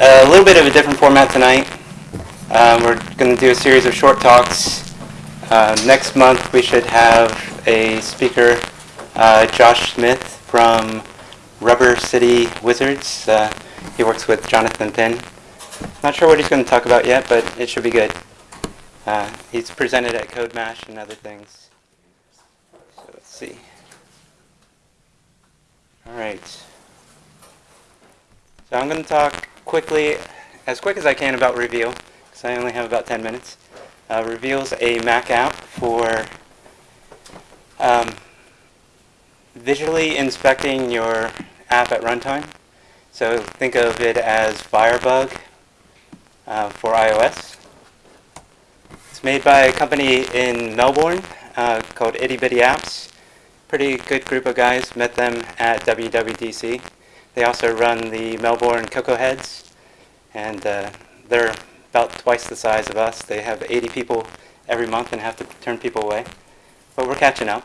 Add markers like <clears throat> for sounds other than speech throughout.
a little bit of a different format tonight. Um, we're going to do a series of short talks. Uh, next month we should have a speaker, uh, Josh Smith from Rubber City Wizards. Uh, he works with Jonathan Pinn. Not sure what he's going to talk about yet, but it should be good. Uh, he's presented at CodeMash and other things. So let's see. All right. So I'm going to talk quickly, as quick as I can about Reveal, because I only have about 10 minutes. Uh, Reveal's a Mac app for um, visually inspecting your app at runtime. So think of it as Firebug uh, for iOS. It's made by a company in Melbourne uh, called Itty Bitty Apps. Pretty good group of guys. Met them at WWDC. They also run the Melbourne Cocoa Heads, and uh, they're about twice the size of us. They have 80 people every month and have to turn people away. But we're catching up.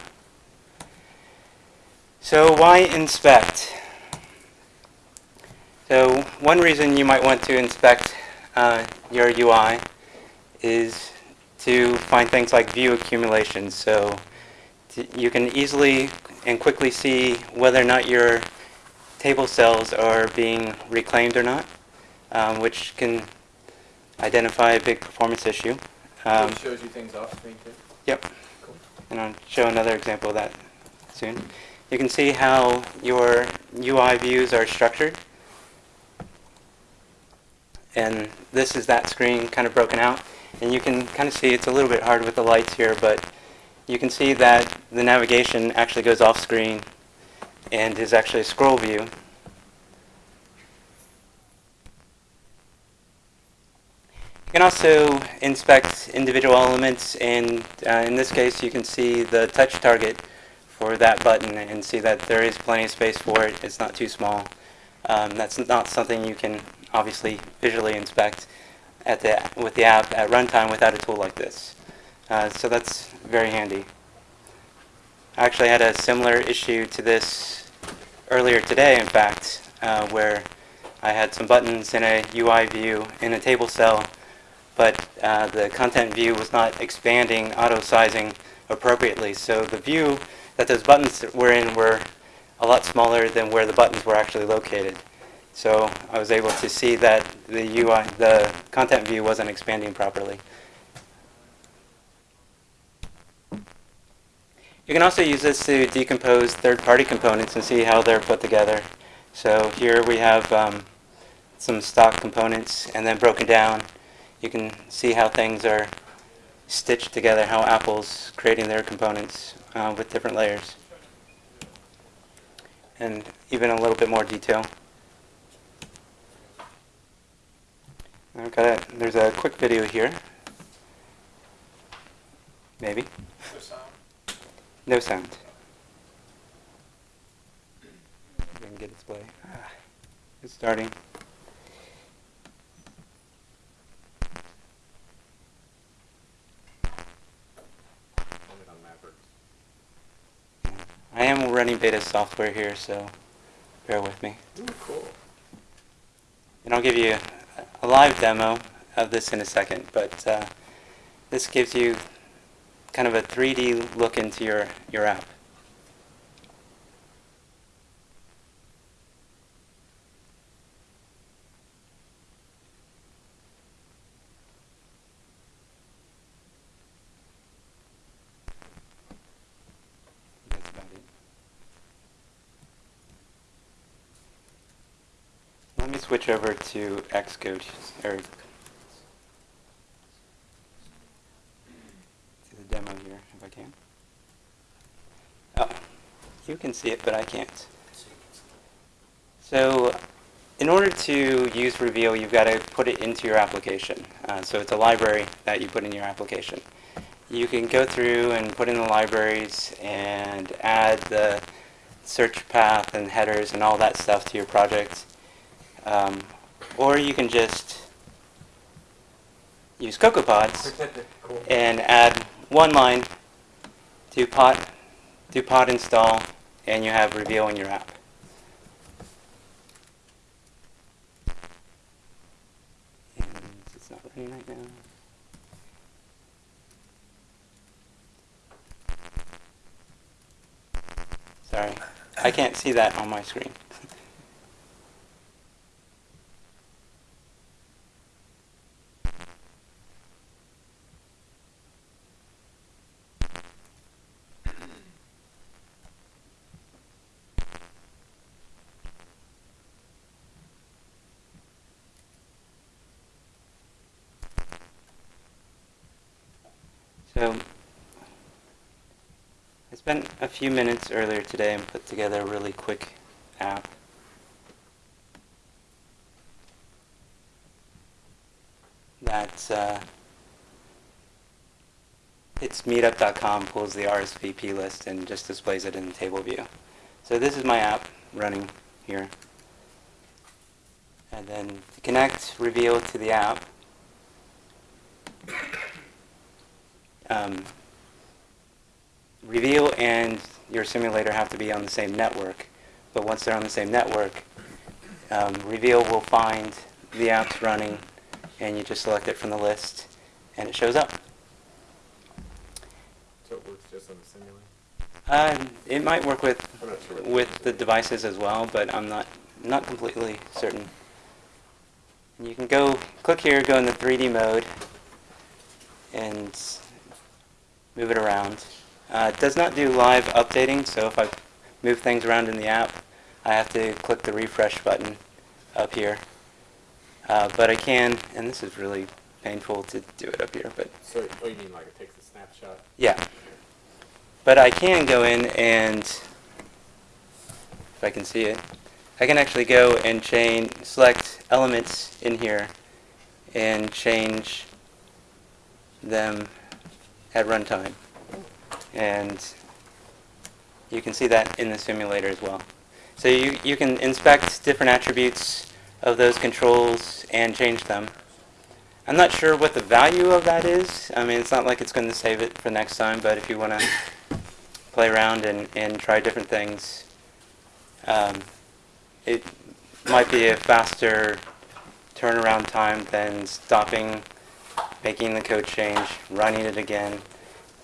So why inspect? So one reason you might want to inspect uh, your UI is to find things like view accumulation. So you can easily and quickly see whether or not your table cells are being reclaimed or not, um, which can identify a big performance issue. Um, it shows you things off screen too? Yep. Cool. And I'll show another example of that soon. You can see how your UI views are structured. And this is that screen kind of broken out. And you can kind of see it's a little bit hard with the lights here, but you can see that the navigation actually goes off screen and is actually a scroll view. You can also inspect individual elements and uh, in this case you can see the touch target for that button and see that there is plenty of space for it. It's not too small. Um, that's not something you can obviously visually inspect at the, with the app at runtime without a tool like this. Uh, so that's very handy. I actually had a similar issue to this earlier today, in fact, uh, where I had some buttons in a UI view in a table cell, but uh, the content view was not expanding auto-sizing appropriately. So the view that those buttons were in were a lot smaller than where the buttons were actually located. So I was able to see that the UI, the content view wasn't expanding properly. You can also use this to decompose third-party components and see how they're put together. So here we have um, some stock components and then broken down. You can see how things are stitched together, how Apple's creating their components uh, with different layers. And even a little bit more detail. Okay, there's a quick video here. Maybe. No sound. Get display. Ah, it's starting. I am running beta software here, so bear with me. Ooh, cool. And I'll give you a live demo of this in a second, but uh, this gives you kind of a 3D look into your, your app. Let me switch over to Xcode, or to the demo here, if I can. Oh, you can see it, but I can't. So, in order to use Reveal, you've got to put it into your application. Uh, so it's a library that you put in your application. You can go through and put in the libraries and add the search path and headers and all that stuff to your project. Um, or you can just use CocoaPods cool. and add one line to pod, do pod install, and you have Reveal in your app. recording right now. Sorry, I can't see that on my screen. So, I spent a few minutes earlier today and put together a really quick app. That uh, hits meetup.com, pulls the RSVP list, and just displays it in table view. So this is my app running here. And then to connect Reveal to the app, um, Reveal and your simulator have to be on the same network. But once they're on the same network, um, Reveal will find the apps running, and you just select it from the list, and it shows up. So it works just on the simulator? Uh, it might work with sure with the- the devices as well, but I'm not not completely certain. You can go click here, go in the 3D mode, and move it around. Uh, it does not do live updating, so if I move things around in the app, I have to click the refresh button up here. Uh, but I can, and this is really painful to do it up here, but So, oh, you mean like it takes a snapshot? yeah. But I can go in and, if I can see it, I can actually go and change, select elements in here and change them at runtime. And you can see that in the simulator as well. So you, you can inspect different attributes of those controls and change them. I'm not sure what the value of that is. I mean, it's not like it's going to save it for next time, but if you want to play around and, and try different things, um, it might be a faster turnaround time than stopping, making the code change, running it again,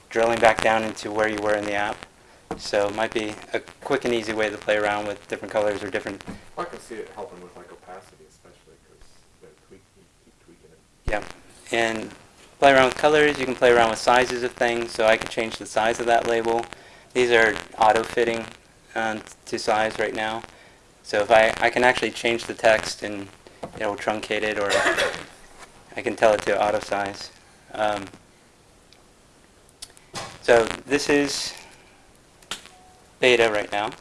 drilling back down into where you were in the app. So it might be a quick and easy way to play around with different colors or different, I can see it helping with like opacity especially because the tweak, you keep tweaking it. yeah. And play around with colors, you can play around with sizes of things, so I can change the size of that label. These are auto-fitting um, to size right now. So if I, I can actually change the text and it'll truncate it or <coughs> I can tell it to auto size. Um, so this is beta right now.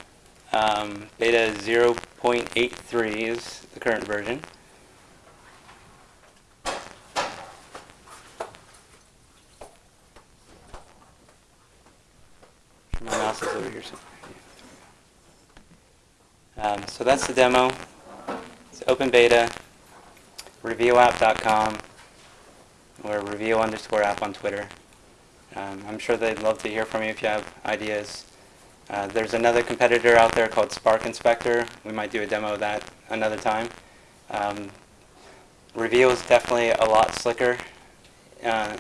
Um, beta 0.83 is the current version. My mouse is over here. Um, so that's the demo. It's open beta, revealapp.com, or reveal underscore app on Twitter. Um, I'm sure they'd love to hear from you if you have ideas. Uh, there's another competitor out there called Spark Inspector. We might do a demo of that another time. Um, Reveal is definitely a lot slicker. Uh,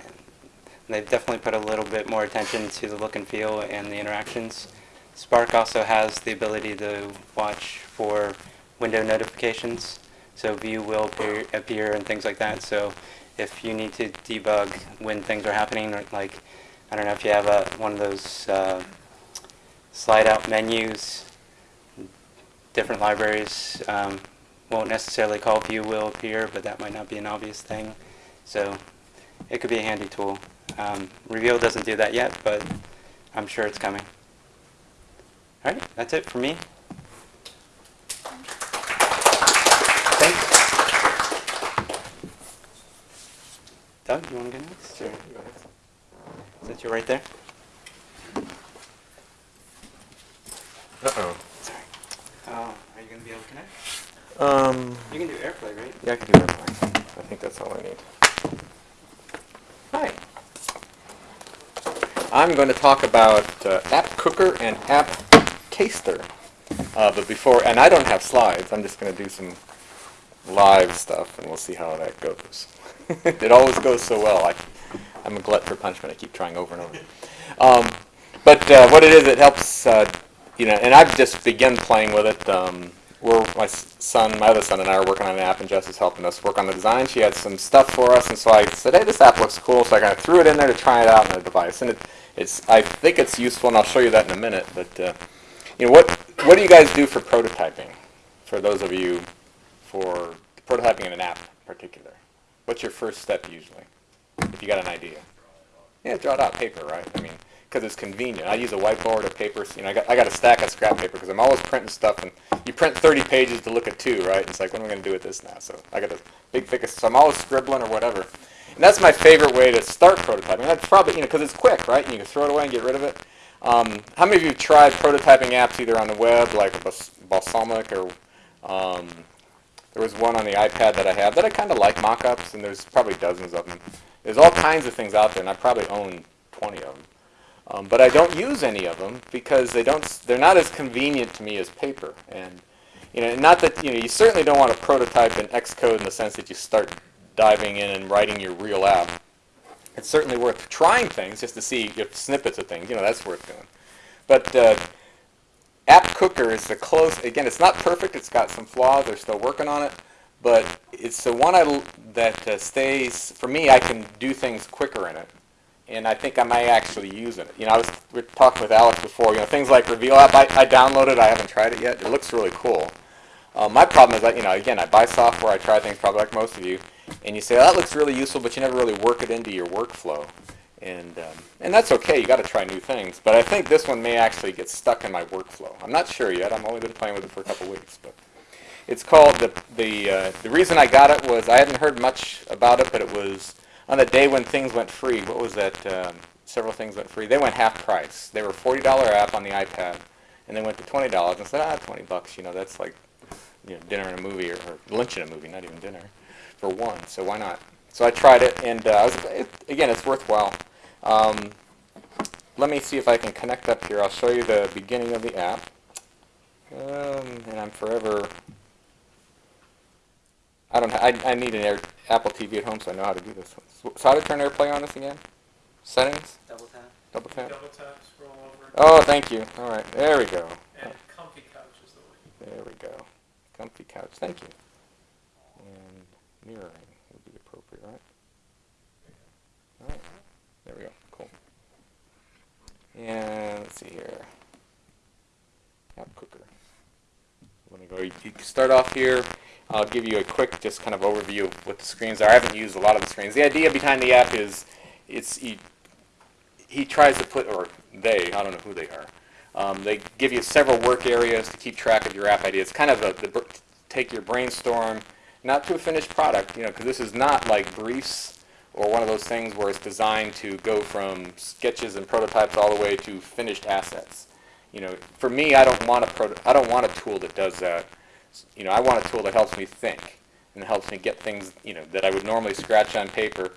they've definitely put a little bit more attention to the look and feel and the interactions. Spark also has the ability to watch for window notifications, so view will appear, appear and things like that. So if you need to debug when things are happening, or like, I don't know if you have a, one of those uh, slide out menus, different libraries um, won't necessarily call view will appear, but that might not be an obvious thing. So it could be a handy tool. Um, Reveal doesn't do that yet, but I'm sure it's coming. All right, that's it for me. Thanks. Doug, you want to go next? Or Go ahead. is that you right there? Uh-oh. Sorry. Oh, are you going to be able to connect? Um, You can do AirPlay, right? yeah, I can do that. I think that's all I need. Hi. I'm going to talk about uh, App Cooker and App Taster. Uh, but before, and I don't have slides. I'm just going to do some live stuff, and we'll see how that goes. <laughs> it always goes so well. I, I'm a glut for punishment. I keep trying over and over. Um, but uh, what it is, it helps, uh, you know, and I've just begun playing with it. Um, we're, my son, my other son and I are working on an app, and Jess is helping us work on the design. She had some stuff for us, and so I said, hey, this app looks cool, so I kind of threw it in there to try it out on the device. And it, it's, I think it's useful, and I'll show you that in a minute. But, uh, you know, what, what do you guys do for prototyping? For those of you, for prototyping in an app in particular? What's your first step usually, if you got an idea? Yeah, draw it out paper, right? I mean, because it's convenient. I use a whiteboard or paper. You know, I got, I got a stack of scrap paper because I'm always printing stuff, and you print 30 pages to look at two, right? It's like, what am I going to do with this now? So I got a big thick, so I'm always scribbling or whatever. And that's my favorite way to start prototyping. That's probably, you know, because it's quick, right? And you can throw it away and get rid of it. Um, how many of you have tried prototyping apps either on the web, like Balsamiq, or um, there was one on the iPad that I have that I kind of like mock-ups, and there's probably dozens of them. There's all kinds of things out there, and I probably own 20 of them. Um, but I don't use any of them because they don't, they're not as convenient to me as paper, and you know, not that you know, you certainly don't want to prototype in Xcode in the sense that you start diving in and writing your real app. It's certainly worth trying things just to see if snippets of things. You know, that's worth doing. But uh, App Cooker is the close. Again, it's not perfect. It's got some flaws. They're still working on it, but it's the one I that uh, stays. For me, I can do things quicker in it, and I think I may actually use it. You know, I was we talking with Alex before. You know, things like Reveal App. I, I downloaded. I haven't tried it yet. It looks really cool. Uh, my problem is that you know, again, I buy software. I try things probably like most of you, and you say oh, that looks really useful, but you never really work it into your workflow. And, um, and that's okay, you gotta try new things. But I think this one may actually get stuck in my workflow. I'm not sure yet, I've only been playing with it for a couple weeks. But It's called, the, the, uh, the reason I got it was, I hadn't heard much about it, but it was on the day when things went free. What was that, um, several things went free. They went half price. They were $40 app on the iPad, and they went to $20 and said, ah, 20 bucks, you know, that's like, you know, dinner and a movie, or, or lunch and a movie, not even dinner, for one, so why not? So I tried it, and uh, was, it, again, it's worthwhile. Um, let me see if I can connect up here. I'll show you the beginning of the app. Um, and I'm forever. I don't. I, I need an Air, Apple TV at home, so I know how to do this. So, so how to turn AirPlay on this again? Settings. Double tap. Double tap. Double tap, scroll over, Oh, thank you. All right, there we go. and comfy couch is the way. There we go. Comfy couch. Thank you. And mirroring would be appropriate, right? All right. There we go. Cool. And let's see here. App cooker. Me go. You, can start off here. I'll give you a quick, just kind of overview of what the screens are. I haven't used a lot of the screens. The idea behind the app is, it's he, he tries to put, or they, I don't know who they are. Um, they give you several work areas to keep track of your app ideas. It's kind of a, the, take your brainstorm, not to a finished product, you know, because this is not like briefs or one of those things where it's designed to go from sketches and prototypes all the way to finished assets. You know, for me, I don't want a proto- I don't want a tool that does that. You know, I want a tool that helps me think and helps me get things, you know, that I would normally scratch on paper.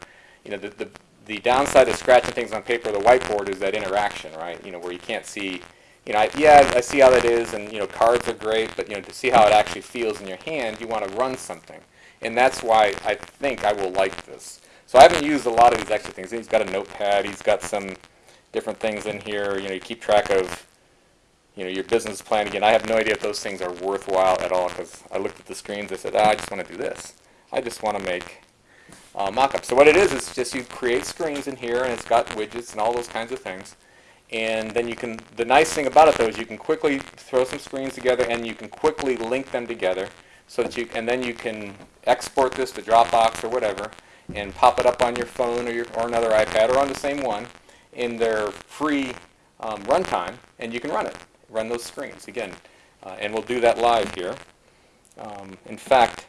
You know, the, the, the downside of scratching things on paper, the whiteboard, is that interaction, right? You know, where you can't see, you know, I, yeah, I see how that is, and, you know, cards are great, but, you know, to see how it actually feels in your hand, you want to run something. And that's why I think I will like this. So I haven't used a lot of these extra things. He's got a notepad, he's got some different things in here, you know, you keep track of, you know, your business plan. Again, I have no idea if those things are worthwhile at all because I looked at the screens, I said, ah, I just want to do this. I just want to make uh, mock-up. So what it is, is just you create screens in here and it's got widgets and all those kinds of things. And then you can, the nice thing about it though is you can quickly throw some screens together and you can quickly link them together so that you, and then you can export this to Dropbox or whatever and pop it up on your phone or your, or another iPad or on the same one in their free um, runtime and you can run it, run those screens again. Uh, and we'll do that live here. Um, in fact,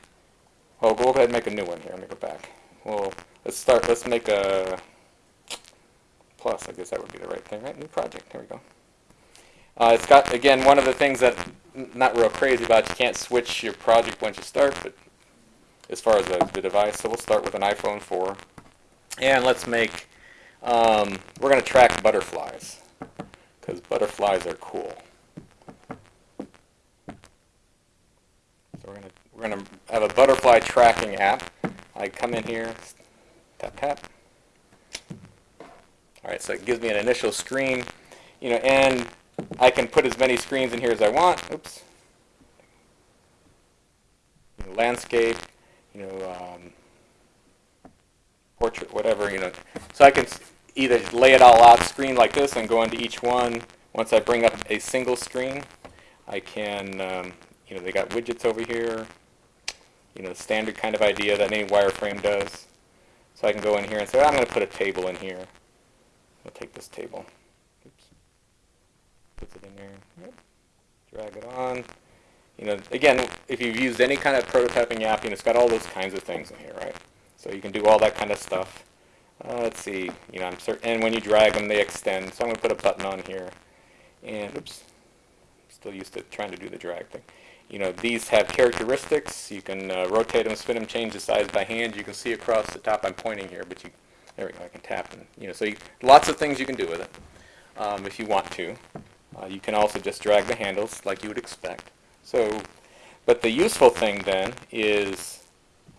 well, go ahead and make a new one here. Let me go back. Well, let's start, let's make a plus. I guess that would be the right thing, right? New project. There we go. Uh, it's got, again, one of the things that not real crazy about, you can't switch your project once you start, but as far as the, the device, so we'll start with an iPhone 4. And let's make, um, we're going to track butterflies, because butterflies are cool. So we're going to we're we're gonna have a butterfly tracking app. I come in here, tap tap. All right, so it gives me an initial screen, you know, and I can put as many screens in here as I want. Oops. Landscape, you know, um, portrait, whatever, you know. So I can either lay it all out screen like this and go into each one. Once I bring up a single screen, I can, um, you know, they got widgets over here, you know, standard kind of idea that any wireframe does. So I can go in here and say, I'm going to put a table in here. I'll take this table. Oops. Puts it in there. Yep. Drag it on. You know, again, if you've used any kind of prototyping app, you know, it's got all those kinds of things in here, right? So you can do all that kind of stuff. Uh, let's see, you know, I'm certain, and when you drag them, they extend. So I'm going to put a button on here. And, oops, still used to trying to do the drag thing. You know, these have characteristics. You can uh, rotate them, spin them, change the size by hand. You can see across the top. I'm pointing here, but you, there we go. I can tap and you know, so you, lots of things you can do with it um, if you want to. Uh, you can also just drag the handles like you would expect. So, but the useful thing then is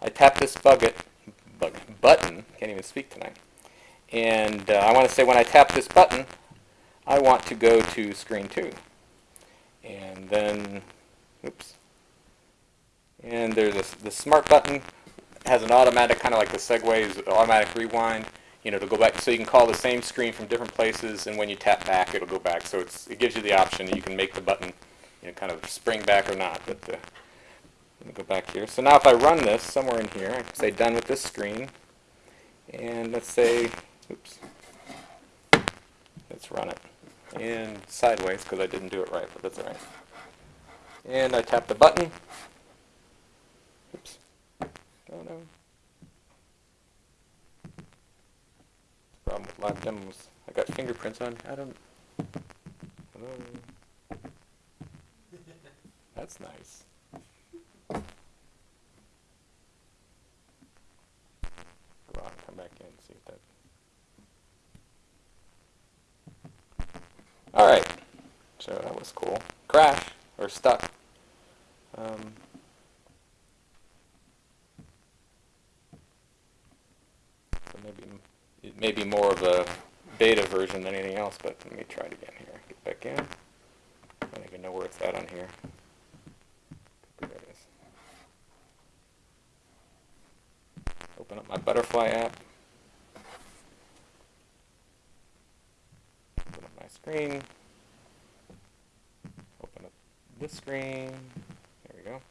I tap this bucket, bug, button. Can't even speak tonight. And uh, I want to say when I tap this button, I want to go to screen two. And then, oops. And there's this, the smart button has an automatic, kind of like the segue's automatic rewind, you know, to go back, so you can call the same screen from different places, and when you tap back, it'll go back. So it's, it gives you the option you can make the button, you know, kind of spring back or not. But uh, let me go back here. So now if I run this somewhere in here, I can say done with this screen, and let's say, oops, let's run it. And sideways, because I didn't do it right, but that's all right. And I tap the button. Oops. Oh no. Problem with live demos. I got fingerprints on. I don't. Hello. That's nice. Out and come back in see if that. All right. So that was cool. Crash or stuck. Um, so maybe it may be more of a beta version than anything else, but let me try it again here. Get back in. I don't even know where it's at on here. There it is. Open up my butterfly app. Open up my screen. Open up this screen. There we go.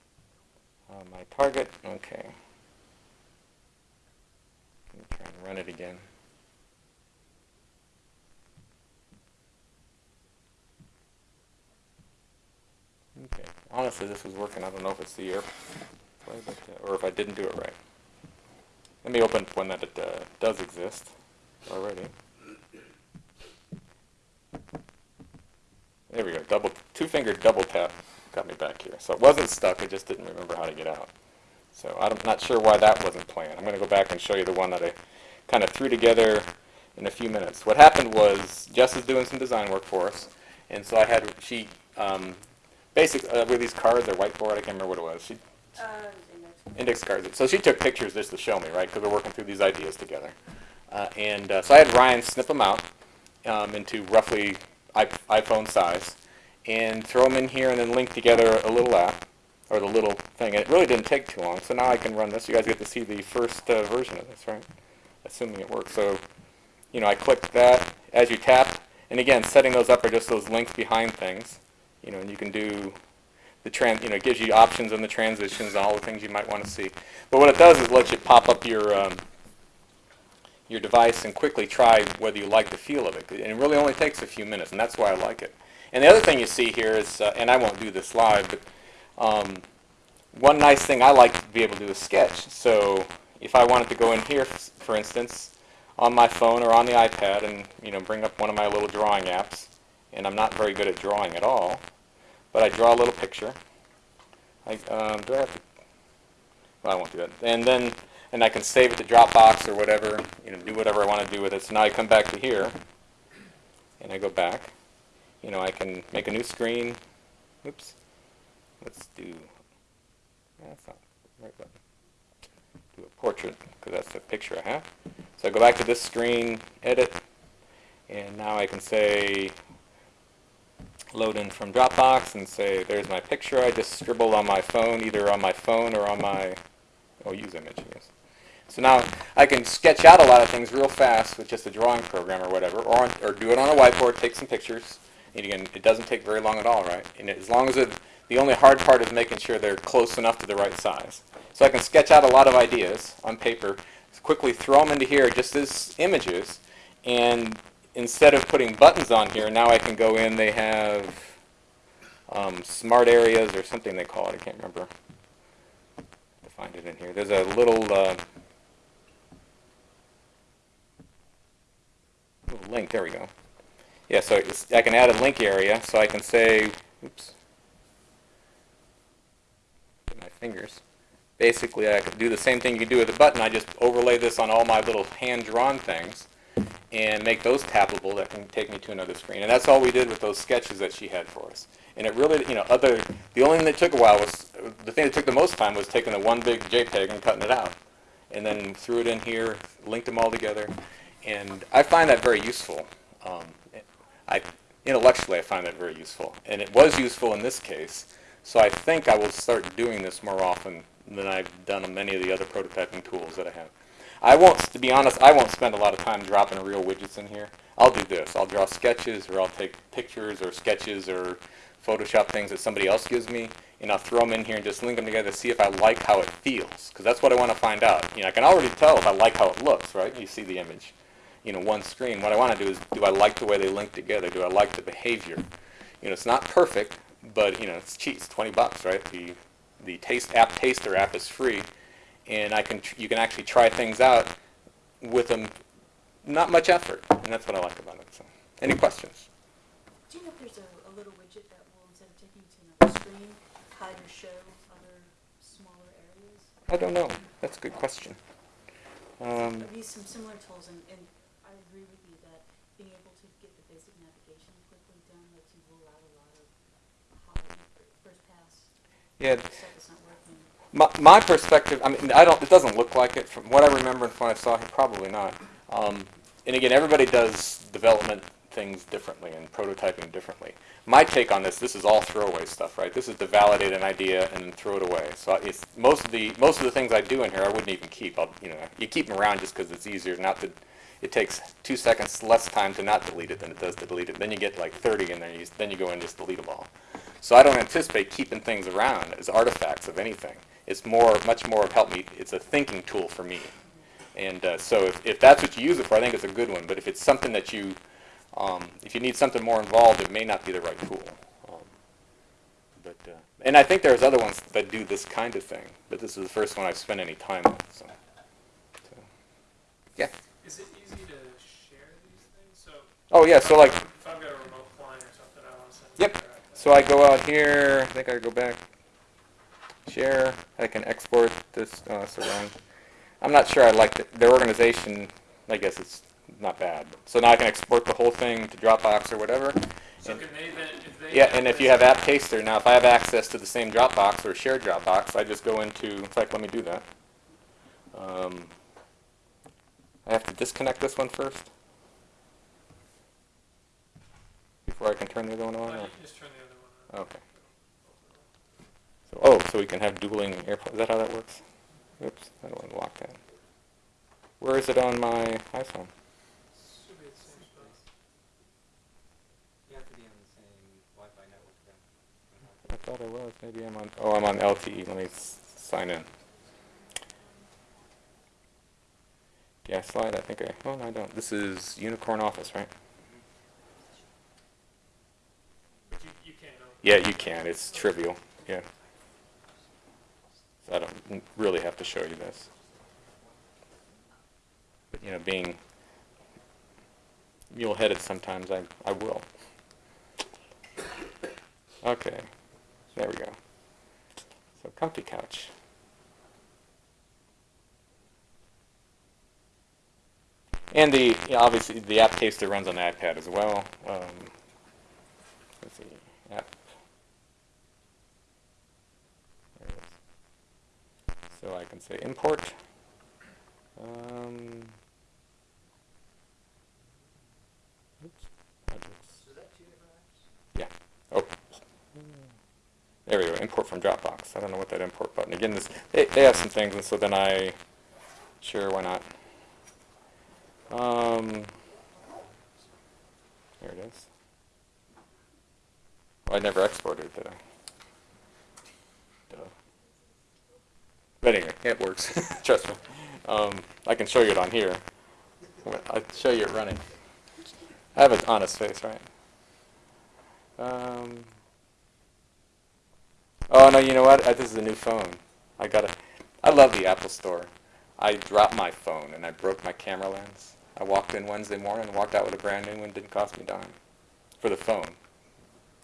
Uh, my target. Okay. Let me try and run it again. Okay. Honestly, this was working. I don't know if it's the airplay, but, uh, or if I didn't do it right. Let me open one that it, uh, does exist already. There we go. Double, two-finger double tap got me back here. So it wasn't stuck. I just didn't remember how to get out. So I'm not sure why that wasn't playing. I'm going to go back and show you the one that I kind of threw together in a few minutes. What happened was Jess is doing some design work for us, and so I had she um, basic uh, with these cards or whiteboard. I can't remember what it was. She Uh, index. cards. So she took pictures just to show me, right? Because we're working through these ideas together. Uh, and uh, so I had Ryan snip them out um, into roughly iPhone size and throw them in here and then link together a little app or the little thing. And it really didn't take too long. So now I can run this. You guys get to see the first uh, version of this, right? Assuming it works. So, you know, I clicked that as you tap. And again, setting those up are just those links behind things. You know, and you can do the trans, you know, it gives you options on the transitions and all the things you might want to see. But what it does is lets you pop up your um, your device and quickly try whether you like the feel of it. And it really only takes a few minutes, and that's why I like it. And the other thing you see here is, uh, and I won't do this live, but um, one nice thing I like to be able to do is sketch. So if I wanted to go in here, for instance, on my phone or on the iPad, and you know, bring up one of my little drawing apps, and I'm not very good at drawing at all, but I draw a little picture. I, um, do I have to? Well, I won't do that. And then, and I can save it to Dropbox or whatever, you know, do whatever I want to do with it. So now I come back to here, and I go back. You know, I can make a new screen. Oops. Let's do. That's not right button. Do a portrait, because that's the picture I have. So I go back to this screen, edit, and now I can say, load in from Dropbox and say, there's my picture I just scribbled on my phone, either on my phone or on my, oh, use image, yes. So now I can sketch out a lot of things real fast with just a drawing program or whatever, or, on- or do it on a whiteboard, take some pictures. And again, it doesn't take very long at all, right? And as long as it, the only hard part is making sure they're close enough to the right size. So I can sketch out a lot of ideas on paper, quickly throw them into here just as images, and instead of putting buttons on here, now I can go in, they have um, smart areas or something they call it, I can't remember. To find it in here. There's a little, uh, little link, there we go. Yeah, so I can add a link area, so I can say, oops, my fingers. Basically, I could do the same thing you do with a button. I just overlay this on all my little hand-drawn things and make those tappable that can take me to another screen. And that's all we did with those sketches that she had for us. And it really, you know, other, the only thing that took a while was, the thing that took the most time was taking the one big JPEG and cutting it out. And then threw it in here, linked them all together. And I find that very useful. Um, I, intellectually, I find that very useful. And it was useful in this case. So I think I will start doing this more often than I've done on many of the other prototyping tools that I have. I won't, to be honest, I won't spend a lot of time dropping real widgets in here. I'll do this. I'll draw sketches, or I'll take pictures, or sketches, or Photoshop things that somebody else gives me, and I'll throw them in here and just link them together to see if I like how it feels. Because that's what I want to find out. You know, I can already tell if I like how it looks, right? You see the image, you know, one screen. What I want to do is, do I like the way they link together? Do I like the behavior? You know, it's not perfect, but you know, it's cheap. It's 20 bucks, right? The the Taste app Taster app is free, and I can tr- you can actually try things out with them, not much effort, and that's what I like about it. So, any questions? Do you know if there's a, a little widget that will, instead of taking you to another screen, hide or show other smaller areas? I don't know. That's a good question. Um, I've used some similar tools, and, and I agree with you that being able to get the basic navigation quickly done lets you rule out a lot of hard, first pass yeah, stuff that's not working. My, my perspective, I mean, I don't, it doesn't look like it from what I remember and from what I saw probably not. Um, and again, everybody does development things differently and prototyping differently. My take on this, this is all throwaway stuff, right? This is to validate an idea and then throw it away. So it's, most of the, most of the things I do in here, I wouldn't even keep. I'll, you know, you keep them around just because it's easier not to, it takes two seconds less time to not delete it than it does to delete it. Then you get like 30 and then you, then you go and just delete them all. So I don't anticipate keeping things around as artifacts of anything. It's more, much more of help me, it's a thinking tool for me. And uh, so if, if that's what you use it for, I think it's a good one. But if it's something that you, um, if you need something more involved, it may not be the right tool. Um, but uh, and I think there's other ones that do this kind of thing. But this is the first one I've spent any time on. So, so yeah. Is it easy to share these things? So. Oh yeah. So like If I've got a remote client or something, I want to send. Yep. So I go out here, I think I go back, share, I can export this, uh, surround. I'm not sure I like the, their organization, I guess it's not bad. So now I can export the whole thing to Dropbox or whatever. So And- then, if they. Yeah, and if you have App Taster, now if I have access to the same Dropbox or shared Dropbox, I just go into, in fact, let me do that. Um, I have to disconnect this one first? Before I can turn the other one Oh, on? just turn the other one on. Okay. So, oh, so we can have dueling airplanes. Is that how that works? Oops, I don't want to lock that. Where is it on my iPhone? Should be the same spot. You have to be on the same Wi-Fi network then. I thought I was. Maybe I'm on. Oh, I'm on LTE. Let me s- sign in. Yeah, slide. I think I. Oh no, I don't. This is Unicorn Office, right? But you, you can't. Yeah, you can. It's trivial. Yeah. I don't really have to show you this. But, you know, being mule-headed sometimes, I, I will. Okay. There we go. So comfy couch. And the, yeah, obviously, the app taster runs on the iPad as well. Um, let's see, app. There it is. So I can say import. Um, oops, projects. Is that two different apps? Oh. There we go, import from Dropbox. I don't know what that import button, again, this, they, they have some things, and so then I, sure, why not? Um, there it is. Well, I never exported it, did I? But anyway, it works, <laughs> trust me. Um, I can show you it on here. I'll show you it running. I have an honest face, right? Um, oh no, you know what? I, this is a new phone. I got to I love the Apple Store. I dropped my phone and I broke my camera lens. I walked in Wednesday morning and walked out with a brand new one. Didn't cost me a dime for the phone.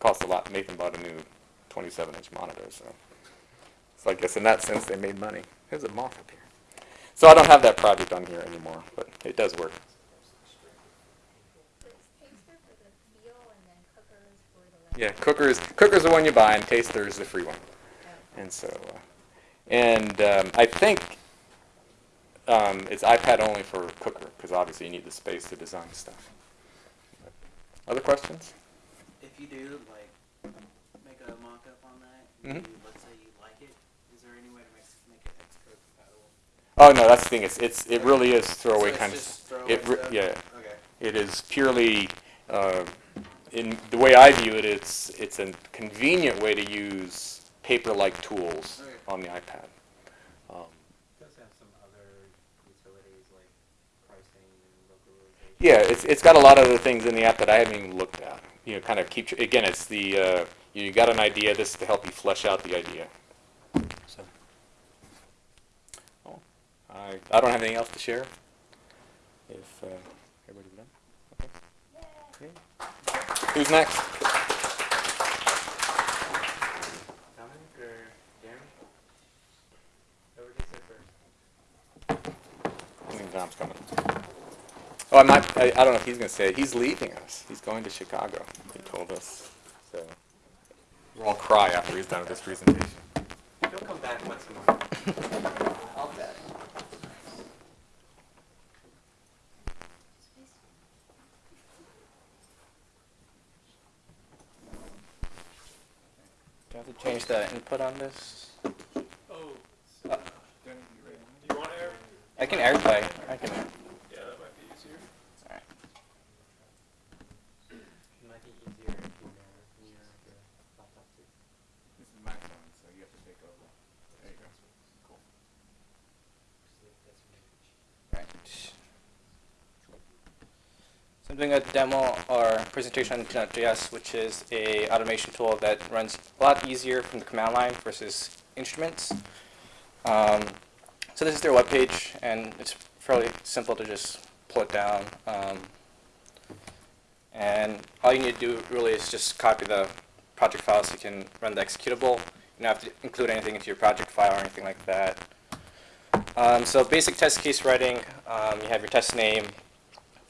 Cost a lot. Nathan bought a new 27-inch monitor, so so I guess in that sense they made money. There's a moth up here. So I don't have that project on here anymore, but it does work. So it's Taster for the feel and then Cooker is for the. Yeah, cookers. Cooker's the one you buy, and Taster is the free one. And so, uh, and um, I think um, it's iPad only for Cooker because obviously you need the space to design stuff. Other questions? If you do, like, make a mock-up on that, Mhm. you, let's say you like it, is there any way to make, make it Xcode compatible? Oh no, that's the thing. It's it's it really is throwaway So kind of. throwaway It stuff? yeah, Okay. it is purely. Uh, in the way I view it, it's it's a convenient way to use paper-like tools Okay. on the iPad. Um, It does have some other utilities like pricing and localization. Yeah, it's, it's got a lot of other things in the app that I haven't even looked at. You know, kind of keep, again, it's the, uh, you got an idea, this is to help you flesh out the idea. So. Oh, I, I don't have anything else to share. If, uh, everybody's done? Okay. Okay. Who's next? Dominic or Jeremy? Whoever gets first. I think Dom's coming. Oh, I might, I, I don't know if he's gonna say it. He's leaving us. He's going to Chicago, he told us. So, we'll all cry after he's done with this presentation. He'll come back once a <laughs> month. I'll bet. Do I have to change the input on this? Oh, Uh, do you want air? I can airplay. I can. Yeah, that might be easier. Alright. It might be easier if you uh, near the laptop too. This is my phone, so you have to take over. There you go. Cool. Right. So I'm doing a demo or presentation on Node.js, which is a automation tool that runs a lot easier from the command line versus instruments. Um, so this is their webpage, and it's fairly simple to just pull it down. Um, and all you need to do really is just copy the project file so you can run the executable. You don't have to include anything into your project file or anything like that. Um, so basic test case writing, um, you have your test name,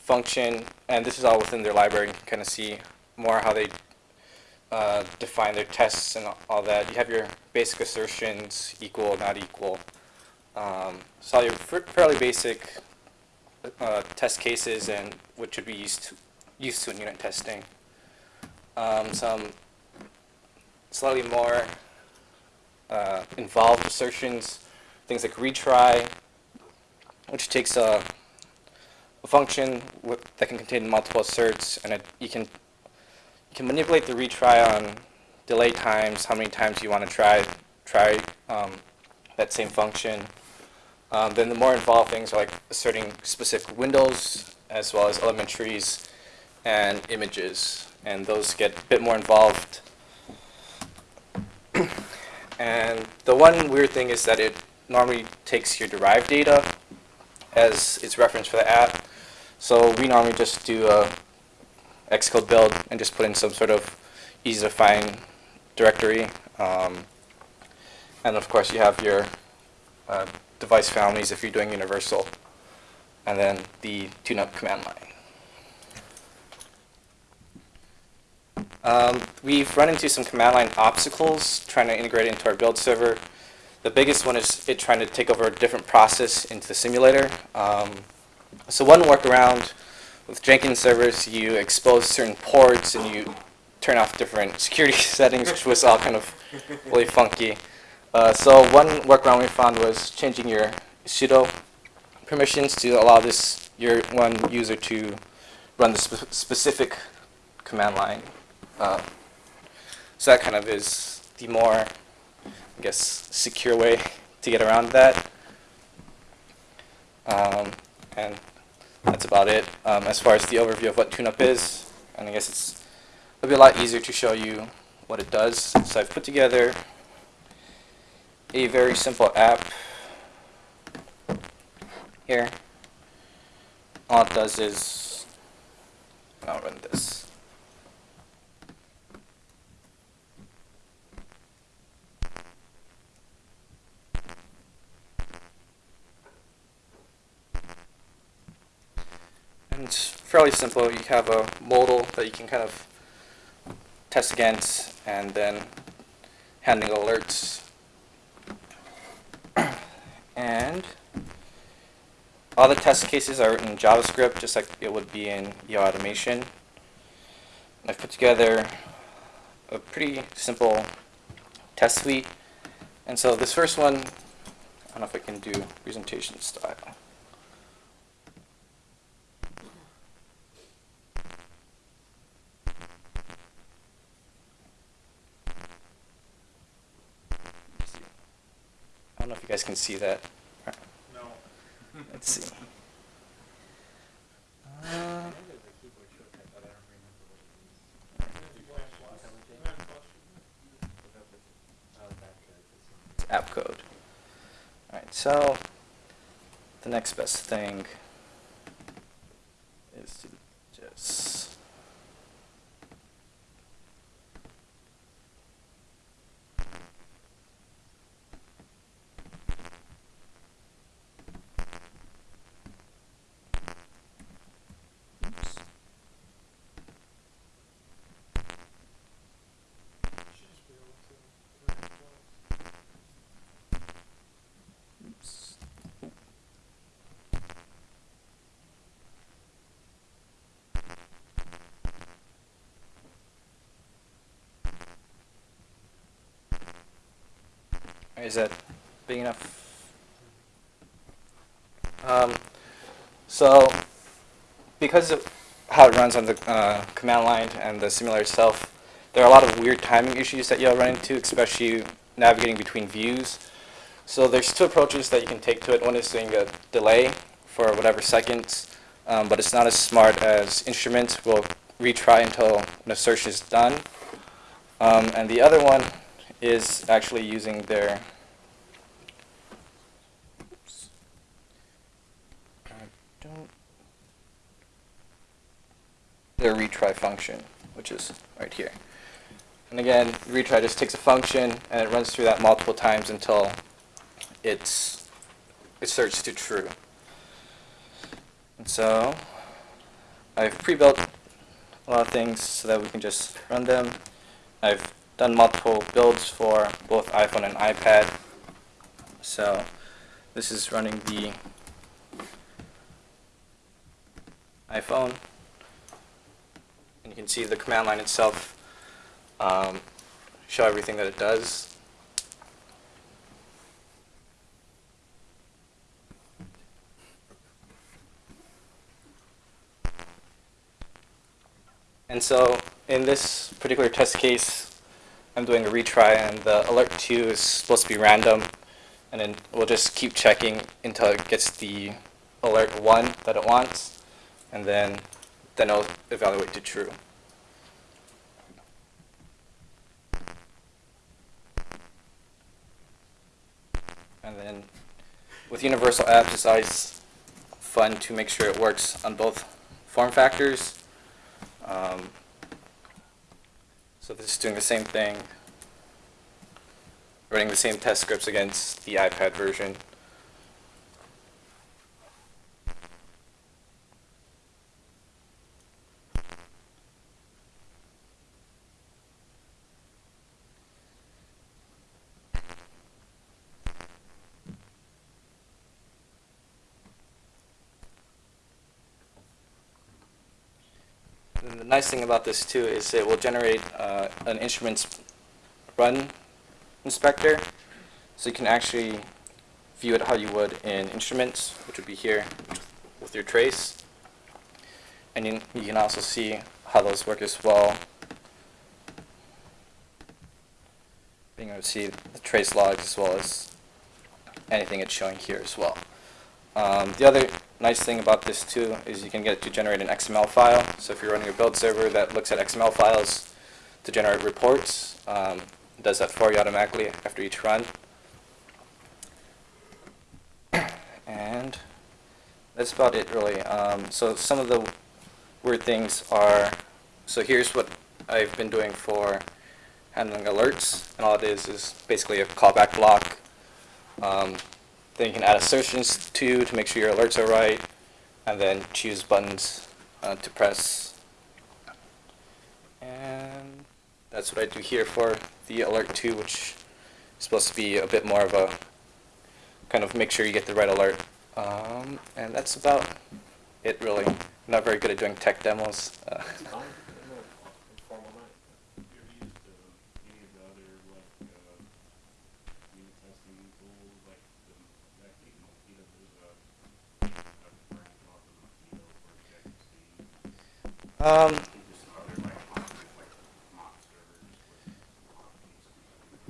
function, and this is all within their library. You can kind of see more how they uh, define their tests and all that. You have your basic assertions, equal, not equal. Um, so your fairly basic uh, test cases and what should be used to, used to in unit testing. Um, some slightly more uh, involved assertions, things like retry, which takes a function that can contain multiple asserts, and it, you can you can manipulate the retry on delay times, how many times you want to try try um, that same function. Um, then the more involved things are like asserting specific windows as well as elementaries and images, and those get a bit more involved. <clears throat> And the one weird thing is that it normally takes your derived data as its reference for the app. So we normally just do a Xcode build and just put in some sort of easy to find directory. Um, and of course you have your uh, device families if you're doing universal. And then the tune-up command line. Um, we've run into some command line obstacles trying to integrate into our build server. The biggest one is it trying to take over a different process into the simulator. Um, so one workaround with Jenkins servers, you expose certain ports and you turn off different <laughs> security <laughs> settings, which was all kind of really funky. Uh, so one workaround we found was changing your sudo permissions to allow this your one user to run the spe- specific command line. Uh, so that kind of is the more, I guess, secure way to get around that. Um, and that's about it. Um, as far as the overview of what TuneUp is, and I guess it's it'll be a lot easier to show you what it does. So I've put together a very simple app here. All it does is, I'll run this. And it's fairly simple. You have a modal that you can kind of test against and then handling alerts. <clears throat> and all the test cases are in JavaScript, just like it would be in UI automation. I've put together a pretty simple test suite. And so this first one, I don't know if I can do presentation style. Let's see. I don't know if you guys can see that. No. <laughs> Let's see. Uh, app code. Alright, so the next best thing is to just oops. Oops. Is that big enough? Um, so, because of how it runs on the uh, command line and the simulator itself, there are a lot of weird timing issues that you'll run into, especially navigating between views. So there's two approaches that you can take to it. One is doing a delay for whatever seconds, um, but it's not as smart as instruments will retry until an assertion is done. Um, and the other one is actually using their oops. I don't their retry function, which is right here. And again, retry just takes a function and it runs through that multiple times until it's it searches to true. And so I've pre-built a lot of things so that we can just run them. I've done multiple builds for both iPhone and iPad. So this is running the iPhone. And you can see the command line itself um, show everything that it does. And so in this particular test case, I'm doing a retry and the alert 2 is supposed to be random. And then we'll just keep checking until it gets the alert 1 that it wants. And then, then it'll evaluate to true. And then with universal apps, it's always fun to make sure it works on both form factors. Um, so this is doing the same thing, running the same test scripts against the iPad version. And the nice thing about this too is it will generate uh, an instruments run inspector. So you can actually view it how you would in instruments, which would be here with your trace. And you, you can also see how those work as well. Being able to see the trace logs as well as anything it's showing here as well. Um, the other nice thing about this too is you can get it to generate an XML file. So if you're running a build server that looks at XML files to generate reports, um, does that for you automatically after each run. And that's about it really. Um, so some of the weird things are, so here's what I've been doing for handling alerts. And all it is is basically a callback block. Um, then you can add assertions to to make sure your alerts are right, and then choose buttons uh, to press. And that's what I do here for the alert 2, which is supposed to be a bit more of a kind of make sure you get the right alert. Um, and that's about it really. I'm not very good at doing tech demos. Uh, Fine, in a informal night. Have you used uh, any of the other like uh, unit testing tools like the Mech- Mockito? There's a a brand off of Mockito for Objective C. um, There's some other like options like mock servers with options.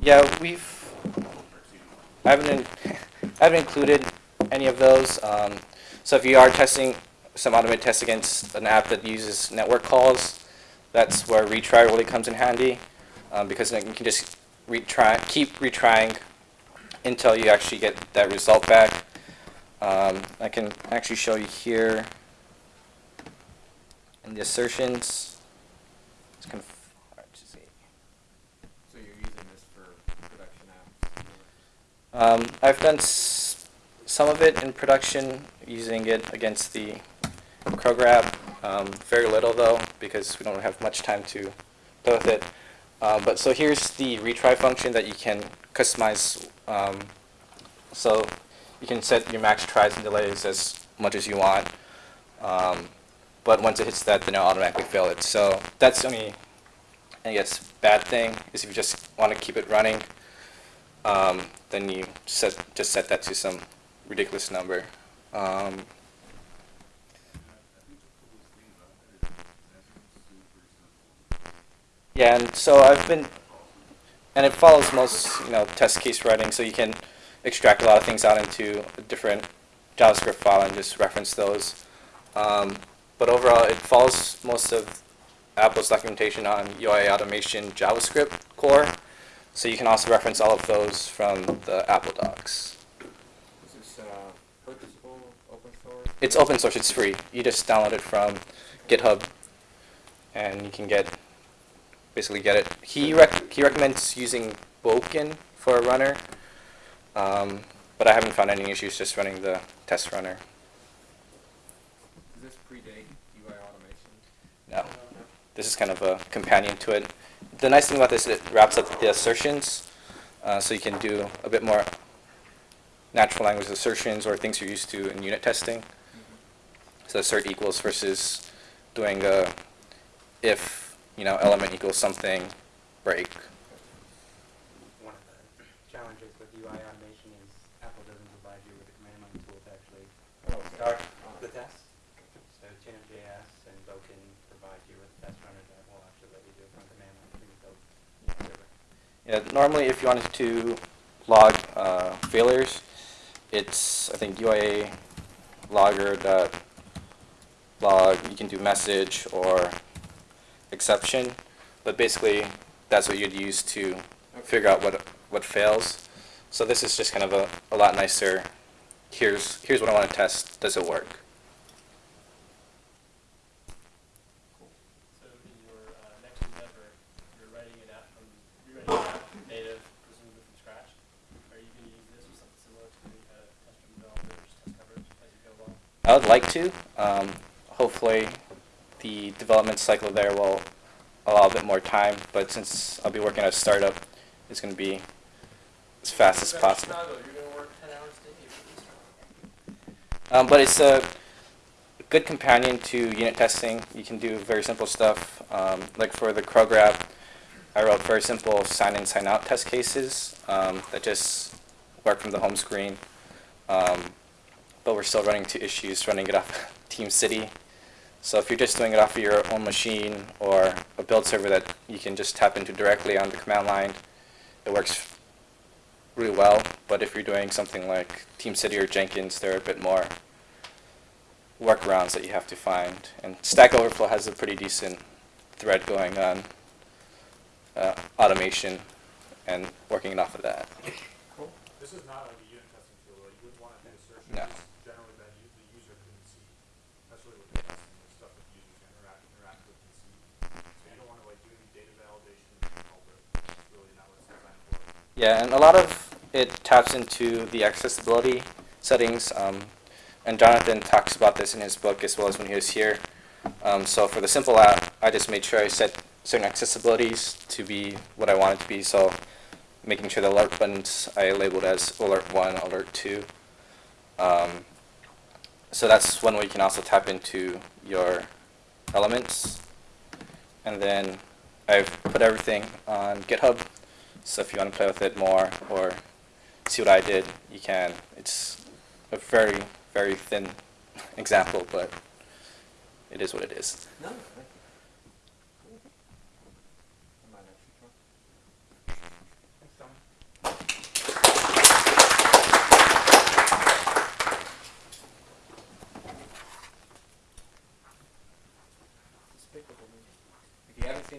yeah, we've I haven't, <laughs> I haven't included any of those. Um, so if you are testing some automated tests against an app that uses network calls, that's where retry really comes in handy, um, because you can just retry, keep retrying until you actually get that result back. Um, I can actually show you here in the assertions. It's kind of hard to see. So you're using this for production apps? Um, I've done s- some of it in production using it against the CrowGrab. Um, very little though, because we don't have much time to play with it. Uh, but so here's the retry function that you can customize. Um, so you can set your max tries and delays as much as you want. Um, but once it hits that, then it'll automatically fill it. So that's the only, I guess, bad thing is if you just want to keep it running um, then you set just set that to some ridiculous number. Um, yeah, and so I've been, and it follows most you know test case writing, so you can extract a lot of things out into a different JavaScript file and just reference those. Um, but overall, it follows most of Apple's documentation on UI automation JavaScript core. So you can also reference all of those from the Apple docs. Is this, uh, purchasable, open source? It's open source, it's free. You just download it from GitHub and you can get, basically get it. He rec- he recommends using Bwoken for a runner, um, but I haven't found any issues just running the test runner. Does this predate UI automation? No. This is kind of a companion to it. The nice thing about this, is it wraps up the assertions, uh, so you can do a bit more natural language assertions or things you're used to in unit testing. So assert equals versus doing a if, you know, element equals something, break. One of the challenges with UI automation is Apple doesn't provide you with a command line tool to actually Oh, okay. start the test. So Chin.js and Bwoken provide you with test runners that will actually let you do it from command line when you build the server. Yeah, normally if you wanted to log uh, failures, it's, I think, UIA logger dot log, you can do message or exception, but basically that's what you'd use to figure out what, what fails. So this is just kind of a, a lot nicer, here's, here's what I want to test, does it work? So in your uh, next endeavor, you're writing an app from, you're writing an app native, presumably from scratch. Are you going to use this or something similar to uh, test from developers, test coverage as you go along? I would like to. Um, hopefully, the development cycle there will allow a bit more time. But since I'll be working at a startup, it's going to be as fast as possible. Chicago, you're going to work ten hours a day for this. Um, but it's a good companion to unit testing. You can do very simple stuff. Um, like for the Crow Grab, I wrote very simple sign in, sign out test cases um, that just work from the home screen. Um, but we're still running into issues running it off <laughs> Team City. So if you're just doing it off of your own machine or a build server that you can just tap into directly on the command line, it works really well. But if you're doing something like Team City or Jenkins, there are a bit more workarounds that you have to find. And Stack Overflow has a pretty decent thread going on uh, automation and working it off of that. This is not like a unit testing tool, though. you wouldn't want to do assertions No. generally that you, the user couldn't see. Especially with the testing, the stuff that the users interact, interact with and see. So you don't want to like do any data validation and all that. It's really not what it's designed for. Yeah, and a lot of it taps into the accessibility settings. Um, and Jonathan talks about this in his book as well as when he was here. Um, so for the simple app, I just made sure I set certain accessibilities to be what I wanted to be. So making sure the alert buttons I labeled as alert 1, alert 2. Um, so that's one way you can also tap into your elements. And then I've put everything on GitHub. So if you want to play with it more or see what I did, you can. It's a very, very thin <laughs> example, but it is what it is.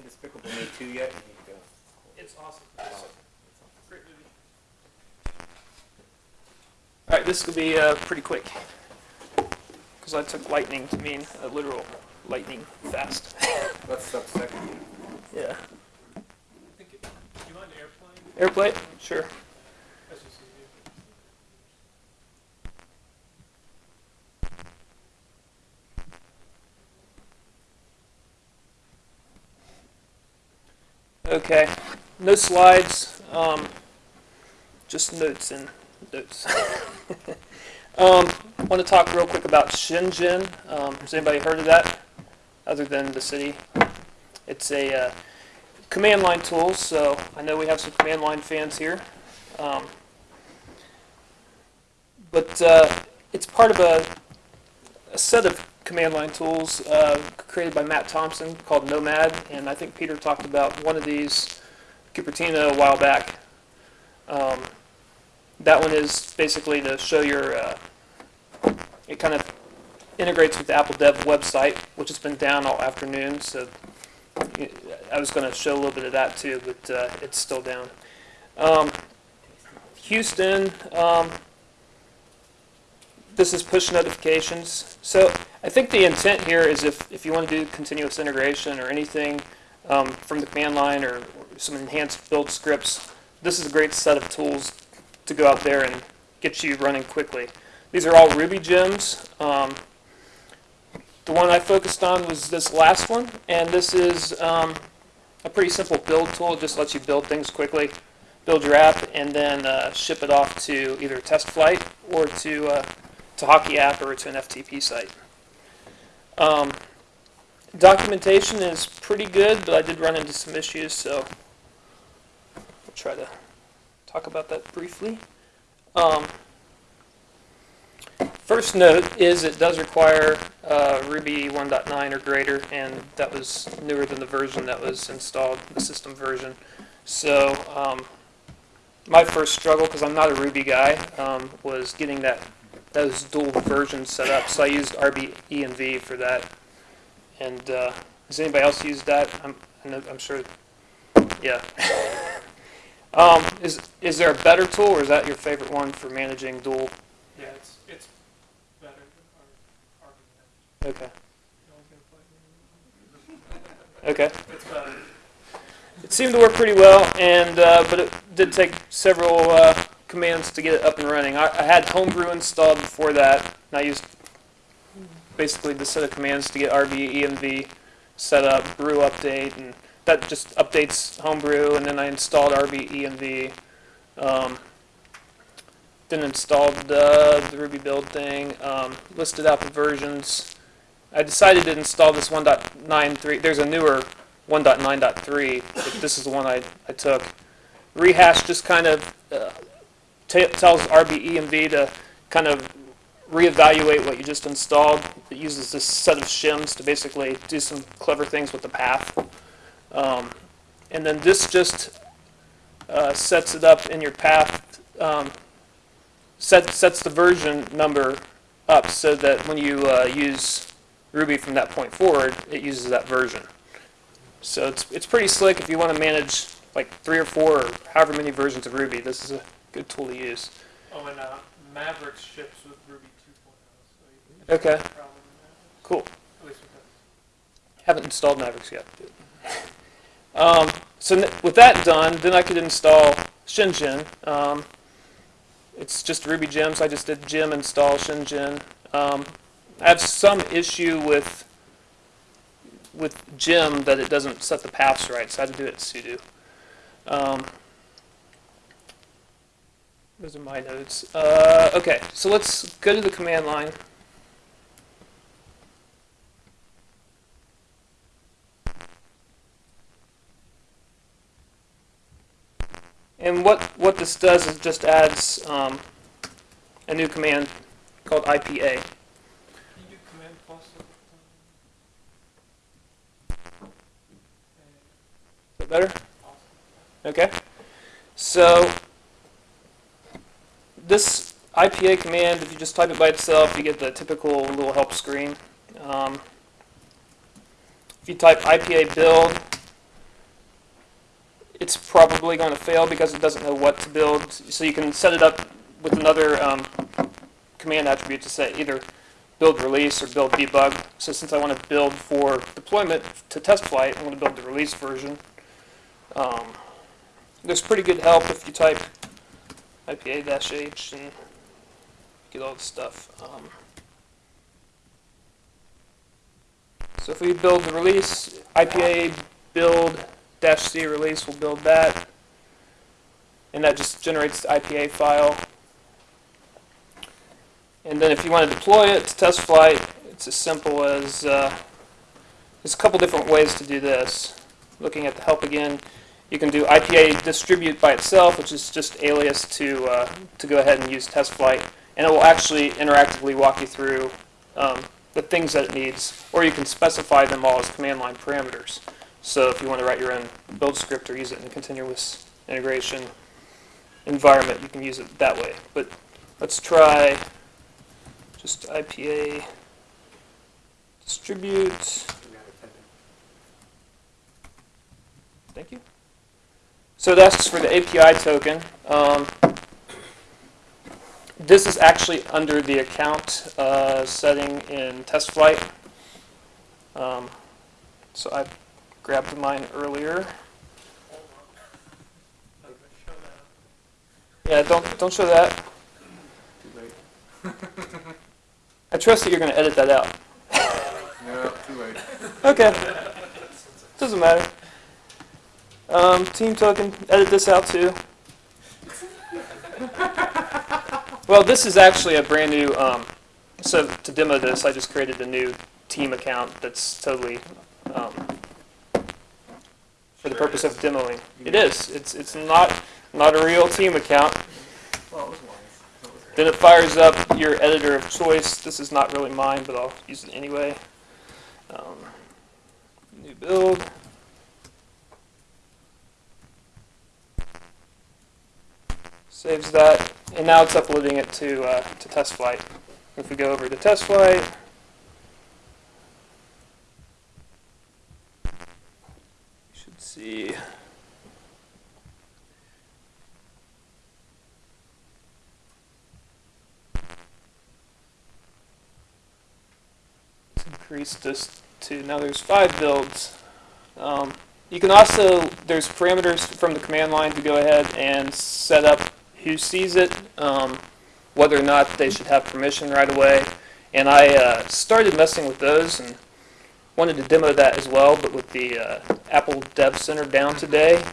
Despicable Me 2 yet, you need to go. It's awesome. It's Great movie. All right, this will be uh, pretty quick because I took lightning to mean a literal lightning fast. <laughs> What's sub-second? yeah. It, you mind airplane? Airplay? Sure. That's just easy. Okay. No slides. Um, just notes and notes. <laughs> um, want to talk real quick about Shenzhen. Um, has anybody heard of that? Other than the city, it's a uh, command line tool. So I know we have some command line fans here. Um, but uh, it's part of a, a set of command line tools uh, created by Mattt Thompson called Nomad, and I think Peter talked about one of these Cupertino a while back. Um, that one is basically to show your, uh, it kind of integrates with the Apple Dev website, which has been down all afternoon, so I was going to show a little bit of that too, but uh, it's still down. Um, Houston, um, this is push notifications. So I think the intent here is if, if you want to do continuous integration or anything um, from the command line or, or some enhanced build scripts, this is a great set of tools to go out there and get you running quickly. These are all Ruby gems. Um, the one I focused on was this last one, and this is um, a pretty simple build tool. It just lets you build things quickly, build your app, and then uh, ship it off to either test flight or to uh, to Hockey app or to an FTP site. Um, documentation is pretty good, but I did run into some issues, so I'll try to talk about that briefly. Um, first note is it does require uh, Ruby 1.9 or greater, and that was newer than the version that was installed, the system version. So um, my first struggle, because I'm not a Ruby guy, um, was getting that those dual versions set up. So I used RBENV for that. And uh, has anybody else used that? I'm, I'm sure. Yeah. <laughs> um, is is there a better tool, or is that your favorite one for managing dual? Yeah, it's, it's better than Okay. Okay. <laughs> It seemed to work pretty well, and uh, but it did take several uh, commands to get it up and running. I, I had Homebrew installed before that, and I used basically the set of commands to get RBENV set up, brew update, and that just updates Homebrew, and then I installed RBENV. Um, then installed uh, the Ruby build thing, um, listed out the versions, I decided to install this 1.93. There's a newer 1.9.3, but this is the one I, I took. Rehash just kind of uh, tells RBENV to kind of reevaluate what you just installed. Uses this set of shims to basically do some clever things with the path. Um, and then this just uh, sets it up in your path, um, set, sets the version number up so that when you uh, use Ruby from that point forward, it uses that version. So it's, it's pretty slick if you want to manage like three or four or however many versions of Ruby. This is a good tool to use. Oh, and uh, Mavericks ships with Ruby 2.0, so Okay. Cool. At least. Haven't installed Mavericks yet. <laughs> Um, so n- with that done, then I could install Shenzhen. Um, it's just Ruby gems. I just did gem install Shenzhen. Um, I have some issue with with gem that it doesn't set the paths right, so I had to do it sudo. Um, those are my notes. Uh, okay, so let's go to the command line. And what, what this does is just adds um, a new command called IPA. Better? Okay. So this IPA command, if you just type it by itself, you get the typical little help screen. Um, if you type IPA build, it's probably going to fail because it doesn't know what to build. So you can set it up with another um, command attribute to say either build release or build debug. So since I want to build for deployment to test flight, I'm going to build the release version. Um, there's pretty good help if you type IPA-H and get all the stuff. Um, so if we build the release, IPA build dash C release will build that. And that just generates the IPA file. And then if you want to deploy it to test flight, it's as simple as, uh, there's a couple different ways to do this. Looking at the help again, you can do IPA distribute by itself, which is just alias to, uh, to go ahead and use test flight. And it will actually interactively walk you through um, the things that it needs. Or you can specify them all as command line parameters. So if you want to write your own build script or use it in a continuous integration environment, you can use it that way. But let's try just IPA distribute. Thank you. So asks for the API token. Um, this is actually under the account uh, setting in test flight. Um, so I grabbed mine earlier. Yeah, don't don't show that. Too late. <laughs> I trust that you're going to edit that out. No, too late. <laughs> Okay. Doesn't matter. Um, team token, edit this out too. <laughs> Well, this is actually a brand new, um, so to demo this, I just created a new team account that's totally, um, for the purpose of demoing. It is, it's, it's not, not a real team account. Well, it was wise. Then it fires up your editor of choice. This is not really mine, but I'll use it anyway. Um, new build. Saves that, and now it's uploading it to uh, to test flight. If we go over to test flight, you should see. Let's increase this to now there's five builds. Um, you can also there's parameters from the command line to go ahead and set up who sees it, um, whether or not they should have permission right away. And I uh, started messing with those and wanted to demo that as well, but with the uh, Apple Dev Center down today,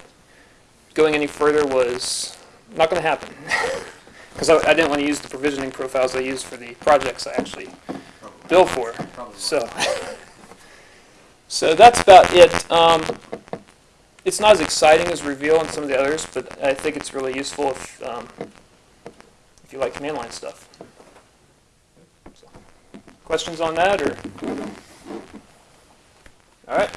going any further was not going to happen. <laughs> Because I, I didn't want to use the provisioning profiles I used for the projects I actually bill for. So, <laughs> so that's about it. Um, it's not as exciting as Reveal and some of the others, but I think it's really useful if um, if you like command line stuff. So, questions on that, or all right?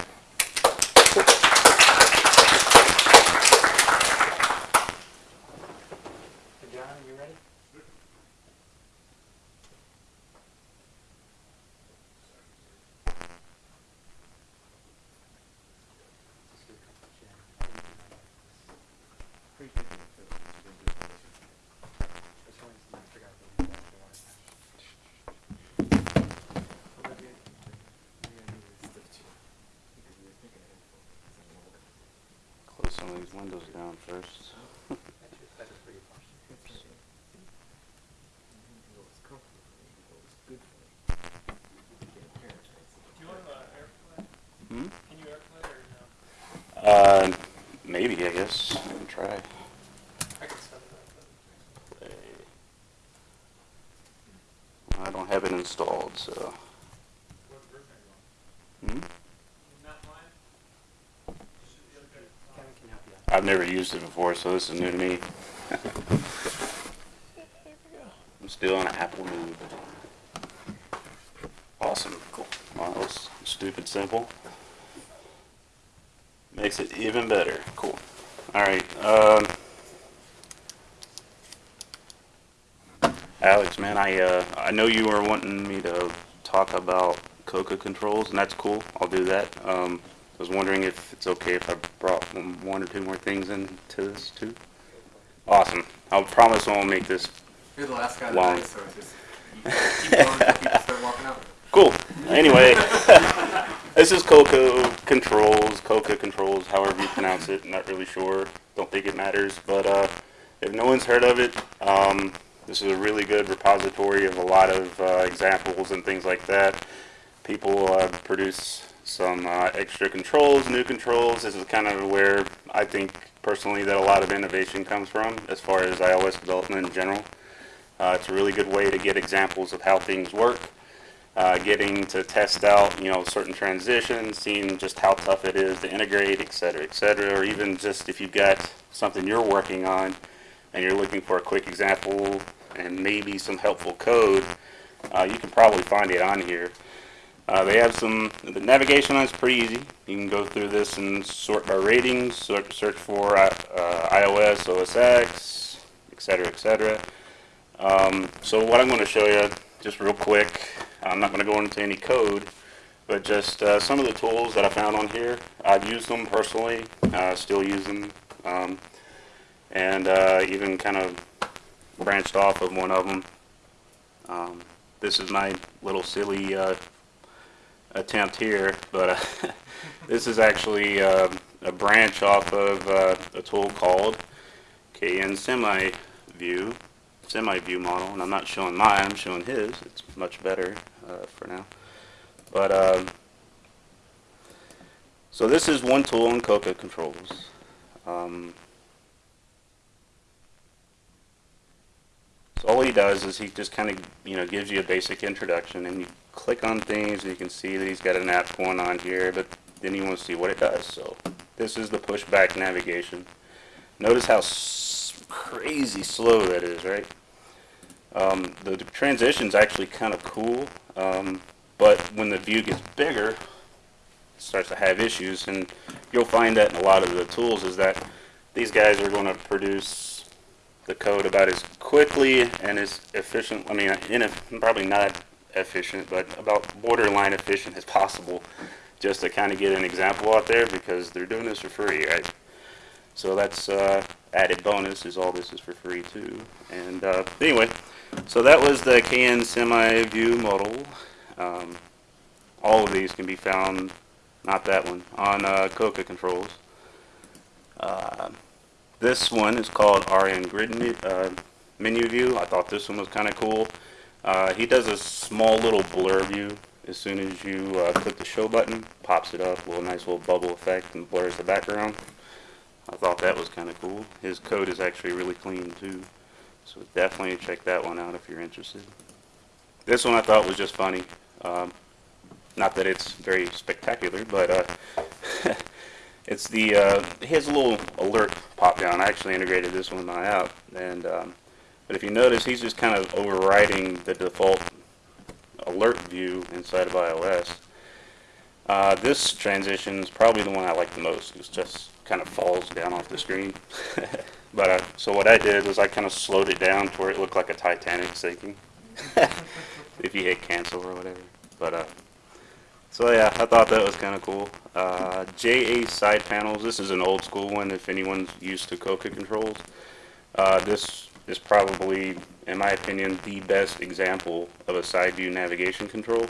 I guess. I can try. I don't have it installed, so. Hmm? I've never used it before, so this is new to me. <laughs> I'm still on an Apple move. Awesome. Cool. Well, that was stupid simple. Makes it even better. Cool. All right. Um, Alex, man, I uh, I know you were wanting me to talk about Cocoa Controls, and that's cool. I'll do that. Um, I was wondering if it's okay if I brought one or two more things into this too. Awesome. I'll promise I won't make this You're the last guy Long. tonight, so just keep going until people start walking out. Cool. Anyway, <laughs> this is Cocoa Controls, Cocoa Controls, however you pronounce it. Not really sure. Don't think it matters. But uh, if no one's heard of it, um, this is a really good repository of a lot of uh, examples and things like that. People uh, produce some uh, extra controls, new controls. This is kind of where I think personally that a lot of innovation comes from as far as iOS development in general. Uh, it's a really good way to get examples of how things work uh, getting to test out, you know, certain transitions, seeing just how tough it is to integrate, et cetera, et cetera, or even just if you've got something you're working on and you're looking for a quick example and maybe some helpful code, uh, you can probably find it on here. Uh, they have some, the navigation on it's pretty easy. You can go through this and sort by ratings, sort, search for uh, uh, iOS, OS X, et cetera, et cetera. Um, so what I'm going to show you, just real quick, I'm not going to go into any code, but just uh, some of the tools that I found on here. I've used them personally, uh, still use them, um, and uh, even kind of branched off of one of them. Um, this is my little silly uh, attempt here, but <laughs> uh, this is actually uh, a branch off of uh, a tool called KN Semi View semi-view model, and I'm not showing mine, I'm showing his. It's much better uh, for now. But, um, so this is one tool in Cocoa Controls. Um, so all he does is he just kind of, you know, gives you a basic introduction, and you click on things, and you can see that he's got an app going on here, but then you want to see what it does. So this is the pushback navigation. Notice how crazy slow that is, right? Um, the transition's actually kind of cool, um, but when the view gets bigger, it starts to have issues, and you'll find that in a lot of the tools is that these guys are going to produce the code about as quickly and as efficient, I mean, probably not efficient, but about borderline efficient as possible, just to kind of get an example out there, because they're doing this for free, right? So that's uh, added bonus, is all this is for free too. And uh, anyway, so that was the KN semi-view model. Um, all of these can be found, not that one, on uh, Cocoa Controls. Uh, this one is called RN Grid uh, Menu View. I thought this one was kind of cool. Uh, he does a small little blur view as soon as you uh, click the show button, pops it up, little nice little bubble effect and blurs the background. I thought that was kind of cool. His code is actually really clean too. So definitely check that one out if you're interested. This one I thought was just funny. Um, not that it's very spectacular, but uh, <laughs> it's the uh, a little alert pop down. I actually integrated this one in my app, and um, but if you notice, he's just kind of overriding the default alert view inside of iOS. Uh, this transition is probably the one I like the most. It just kind of falls down off the screen. <laughs> but uh, so what I did was I kind of slowed it down to where it looked like a Titanic sinking. <laughs> if you hit cancel or whatever. But uh, so yeah, I thought that was kind of cool. Uh, JA side panels. This is an old school one. If anyone's used to Cocoa Controls, uh, this is probably, in my opinion, the best example of a side view navigation control.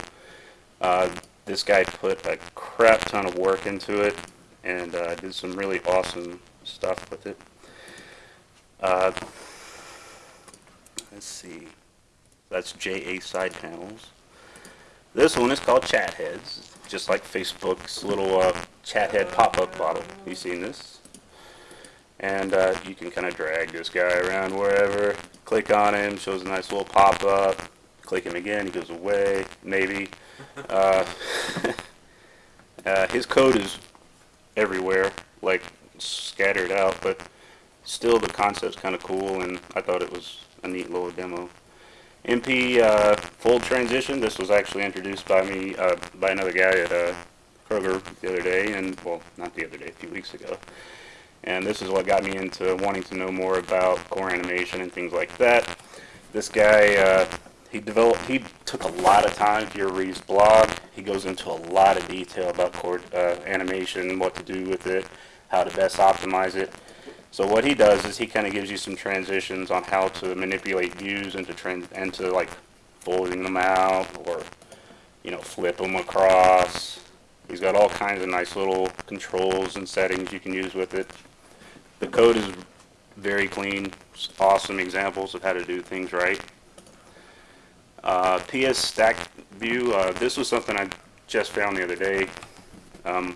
Uh, this guy put a crap ton of work into it and uh, did some really awesome stuff with it. Uh, let's see. That's JA side panels. This one is called Chat Heads, just like Facebook's little uh, chat head pop-up bottle. You seen this? And uh, you can kind of drag this guy around wherever. Click on him, shows a nice little pop-up. Click him again, he goes away, maybe. <laughs> Uh, <laughs> uh, his code is everywhere, like scattered out, but still the concept's kind of cool, and I thought it was a neat little demo. MP uh, full transition. This was actually introduced by me uh, by another guy at uh, Kroger the other day, and well, not the other day, a few weeks ago. And this is what got me into wanting to know more about core animation and things like that. This guy, uh, he developed, he took a lot of time. You read his blog, he goes into a lot of detail about core uh, animation, what to do with it, how to best optimize it. So what he does is he kind of gives you some transitions on how to manipulate views into trans and to like folding them out or you know flip them across. He's got all kinds of nice little controls and settings you can use with it. The code is very clean, awesome examples of how to do things right. Uh, PS Stack View, uh, this was something I just found the other day. Um,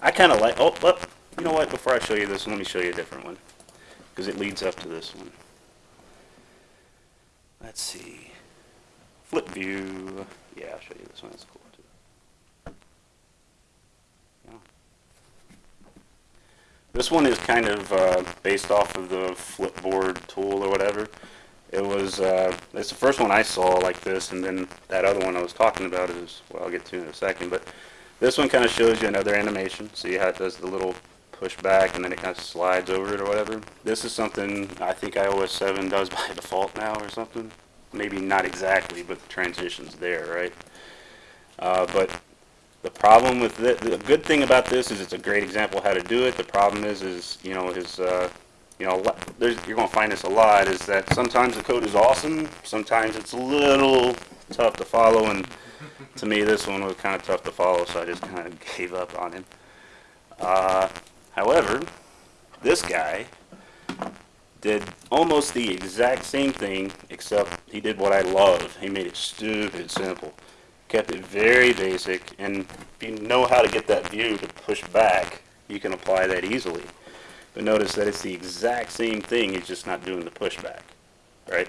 I kind of like, oh, oh, you know what, before I show you this one, let me show you a different one. Because it leads up to this one. Let's see. Flip view. Yeah, I'll show you this one, that's cool too. Yeah. This one is kind of uh, based off of the Flipboard tool or whatever. It was, uh, it's the first one I saw like this, and then that other one I was talking about is, well, I'll get to in a second, but this one kind of shows you another animation. See how it does the little push back and then it kind of slides over it or whatever. This is something I think iOS 7 does <laughs> by default now or something. Maybe not exactly, but the transition's there, right? Uh, but the problem with it, the good thing about this is it's a great example how to do it. The problem is, is you know, is uh, you know, there's, you're going to find this a lot, is that sometimes the code is awesome, sometimes it's a little tough to follow, and to me this one was kind of tough to follow, so I just kind of <laughs> gave up on him. Uh, however, this guy did almost the exact same thing, except he did what I love. He made it stupid simple. Kept it very basic, and if you know how to get that view to push back, you can apply that easily. But notice that it's the exact same thing, it's just not doing the pushback, right?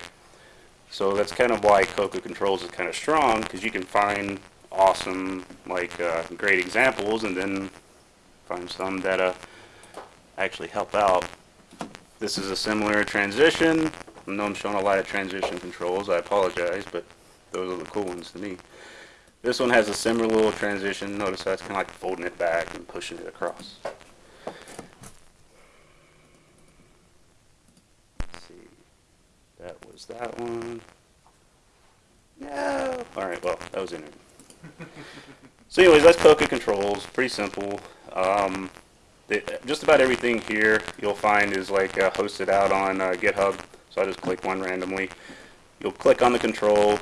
So that's kind of why Cocoa Controls is kind of strong, because you can find awesome, like, uh, great examples, and then find some that uh, actually help out. This is a similar transition. I know I'm showing a lot of transition controls, I apologize, but those are the cool ones to me. This one has a similar little transition. Notice that's kind of like folding it back and pushing it across. Let's see, That was that one. No. All right. Well, that was in it. <laughs> so, anyways, that's Cocoa Controls. Pretty simple. Um, just about everything here you'll find is like uh, hosted out on uh, GitHub. So I just click one randomly. You'll click on the control,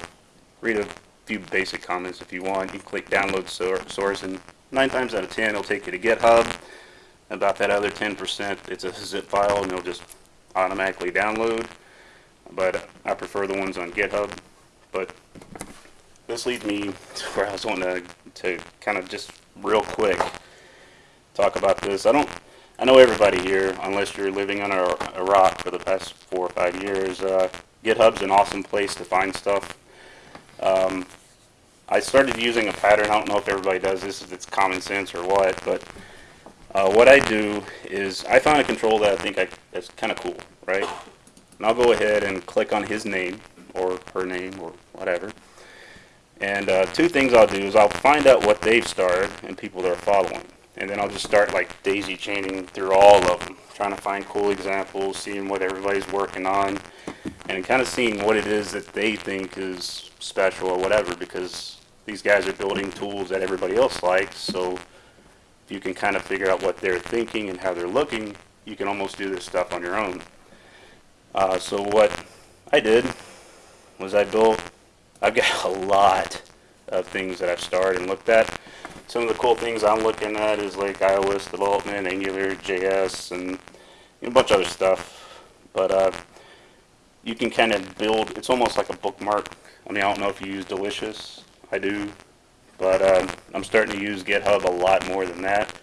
read a few basic comments if you want. You click download source, and nine times out of ten it'll take you to GitHub. About that other 10%, it's a zip file, and it'll just automatically download but I prefer the ones on GitHub. But this leads me <laughs> to where I was wanting to, to kind of just real quick talk about this. I don't, I know everybody here, unless you're living under a rock for the past four or five years, uh, GitHub's an awesome place to find stuff. Um, I started using a pattern. I don't know if everybody does this, if it's common sense or what, but uh, what I do is I find a control that I think I, kind of cool, right? And I'll go ahead and click on his name or her name or whatever. And uh, two things I'll do is I'll find out what they've started and people they're following. And then I'll just start like daisy chaining through all of them, trying to find cool examples, seeing what everybody's working on, and kind of seeing what it is that they think is special or whatever, because these guys are building tools that everybody else likes. So if you can kind of figure out what they're thinking and how they're looking, you can almost do this stuff on your own. Uh, so what I did was I built, I've got <laughs> a lot of things that I've started and looked at. Some of the cool things I'm looking at is like iOS development, Angular, JS, and a bunch of other stuff. But uh, you can kind of build, it's almost like a bookmark. I mean, I don't know if you use Delicious. I do. But um, I'm starting to use GitHub a lot more than that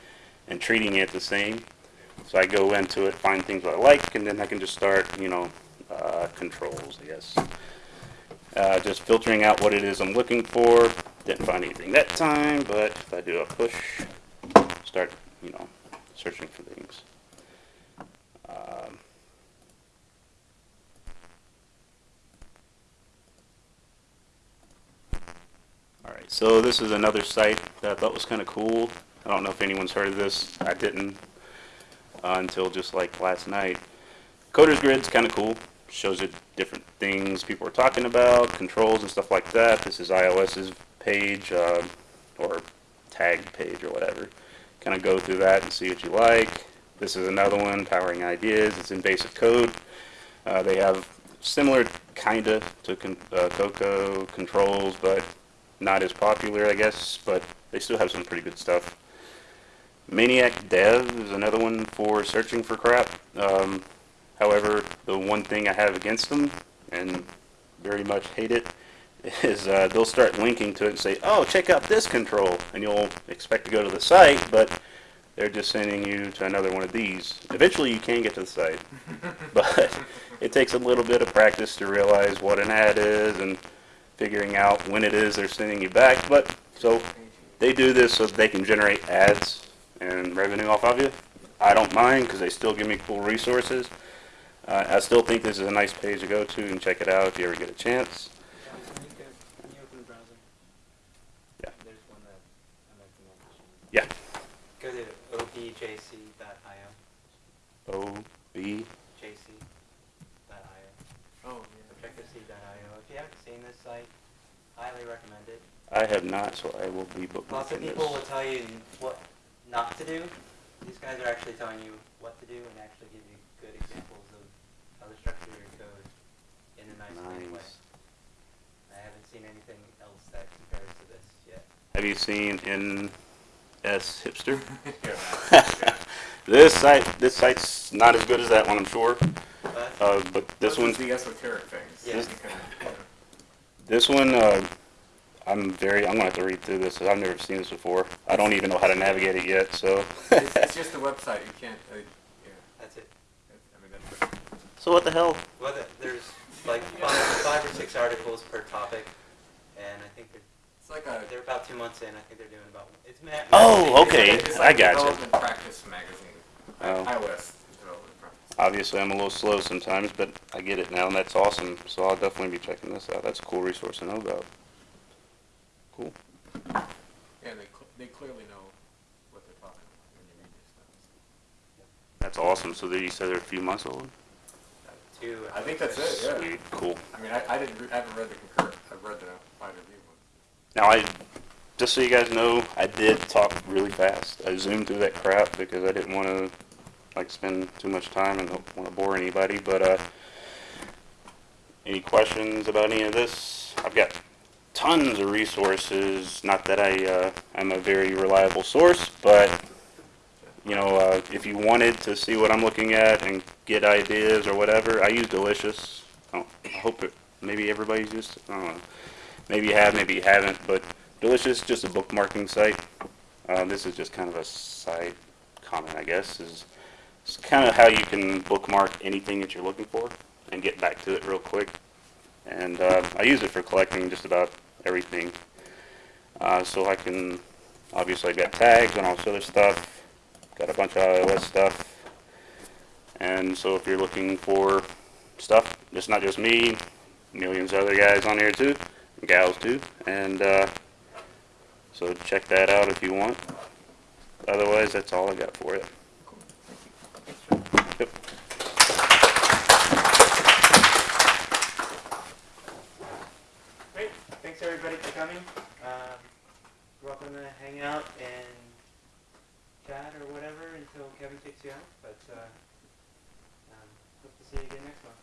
and treating it the same. So I go into it, find things that I like, and then I can just start, you know, uh, controls, I guess. Uh, just filtering out what it is I'm looking for. Didn't find anything that time, but if I do a push, start, you know, searching for things. Um, all right, so this is another site that I thought was kind of cool. I don't know if anyone's heard of this. I didn't uh, until just like last night. Coder's Grid's kind of cool. Shows you different things people are talking about, controls and stuff like that. This is iOS's page uh, or tagged page or whatever. Kind of go through that and see what you like. This is another one, Powering Ideas. It's in basic code. Uh, they have similar kind of to con- uh, Cocoa Controls, but not as popular, I guess. But they still have some pretty good stuff. Maniac Dev is another one for searching for crap. Um, however, the one thing I have against them, and very much hate it, is uh, they'll start linking to it and say, oh, check out this control. And you'll expect to go to the site, but they're just sending you to another one of these. Eventually you can get to the site, <laughs> but it takes a little bit of practice to realize what an ad is and figuring out when it is they're sending you back. But so they do this so they can generate ads and revenue off of you. I don't mind because they still give me cool resources. Uh, I still think this is a nice page to go to and check it out if you ever get a chance. Can you open the browser? Yeah. That I like. Yeah. Go to objc.io, O B. jc.io, Oh, objective-c.io. If you haven't seen this site, highly recommend it. I have not, so I will be bookmarking Lots of people will tell you what not to do. These guys are actually telling you what to do and actually give you good examples of how to structure your code in a nice, clean way. Nice. I haven't seen anything else that compares to this yet. Have you seen NSHipster? <laughs> <laughs> this site, this site's not as good as that one, I'm sure. But Uh, but this Those one, the esoteric things. Yeah. You this one, uh, I'm very, I'm gonna have to read through this. I've never seen this before. I don't even know how to navigate it yet, so. It's, it's just a website, you can't, uh, yeah, that's it. that's- I mean, that's, So what the hell? Well, there's like five, five or six articles per topic, and I think they're, it's like a. they're about two months in. I think they're doing about, it's ma- Oh, it's like okay, it's I like a gotcha. Development practice magazine, Oh. iOS development practice. Obviously, I'm a little slow sometimes, but I get it now, and that's awesome. So I'll definitely be checking this out. That's a cool resource to know about. Cool. Yeah, they, cl- they clearly know what they're talking about when you read this stuff. That's awesome. So they, you said they're a few months old? Two. I think that's it, yeah. Sweet, cool. I mean, I, I didn't, re- I haven't read the concur, I've read the wide review one. Now, I, just so you guys know, I did talk really fast. I zoomed through that crap because I didn't want to, like, spend too much time and don't want to bore anybody, but, uh, any questions about any of this? I've got tons of resources, not that I, uh, I'm a very reliable source, but, you know, uh, if you wanted to see what I'm looking at and get ideas or whatever, I use Delicious. I hope it, maybe everybody's used, it. I don't know. Maybe you have, maybe you haven't, but Delicious, just a bookmarking site. Uh, this is just kind of a side comment, I guess, is it's kind of how you can bookmark anything that you're looking for and get back to it real quick. And uh, I use it for collecting just about everything. Uh, so I can, obviously I've got tags and all this other stuff, got a bunch of iOS stuff. And so if you're looking for stuff, it's not just me, millions of other guys on here too, gals too. And, uh, so check that out if you want. Otherwise, that's all I got for it. Yep. Thanks everybody for coming. Um, welcome to hang out and chat or whatever until Kevin kicks you out, but, uh, um, hope to see you again next month.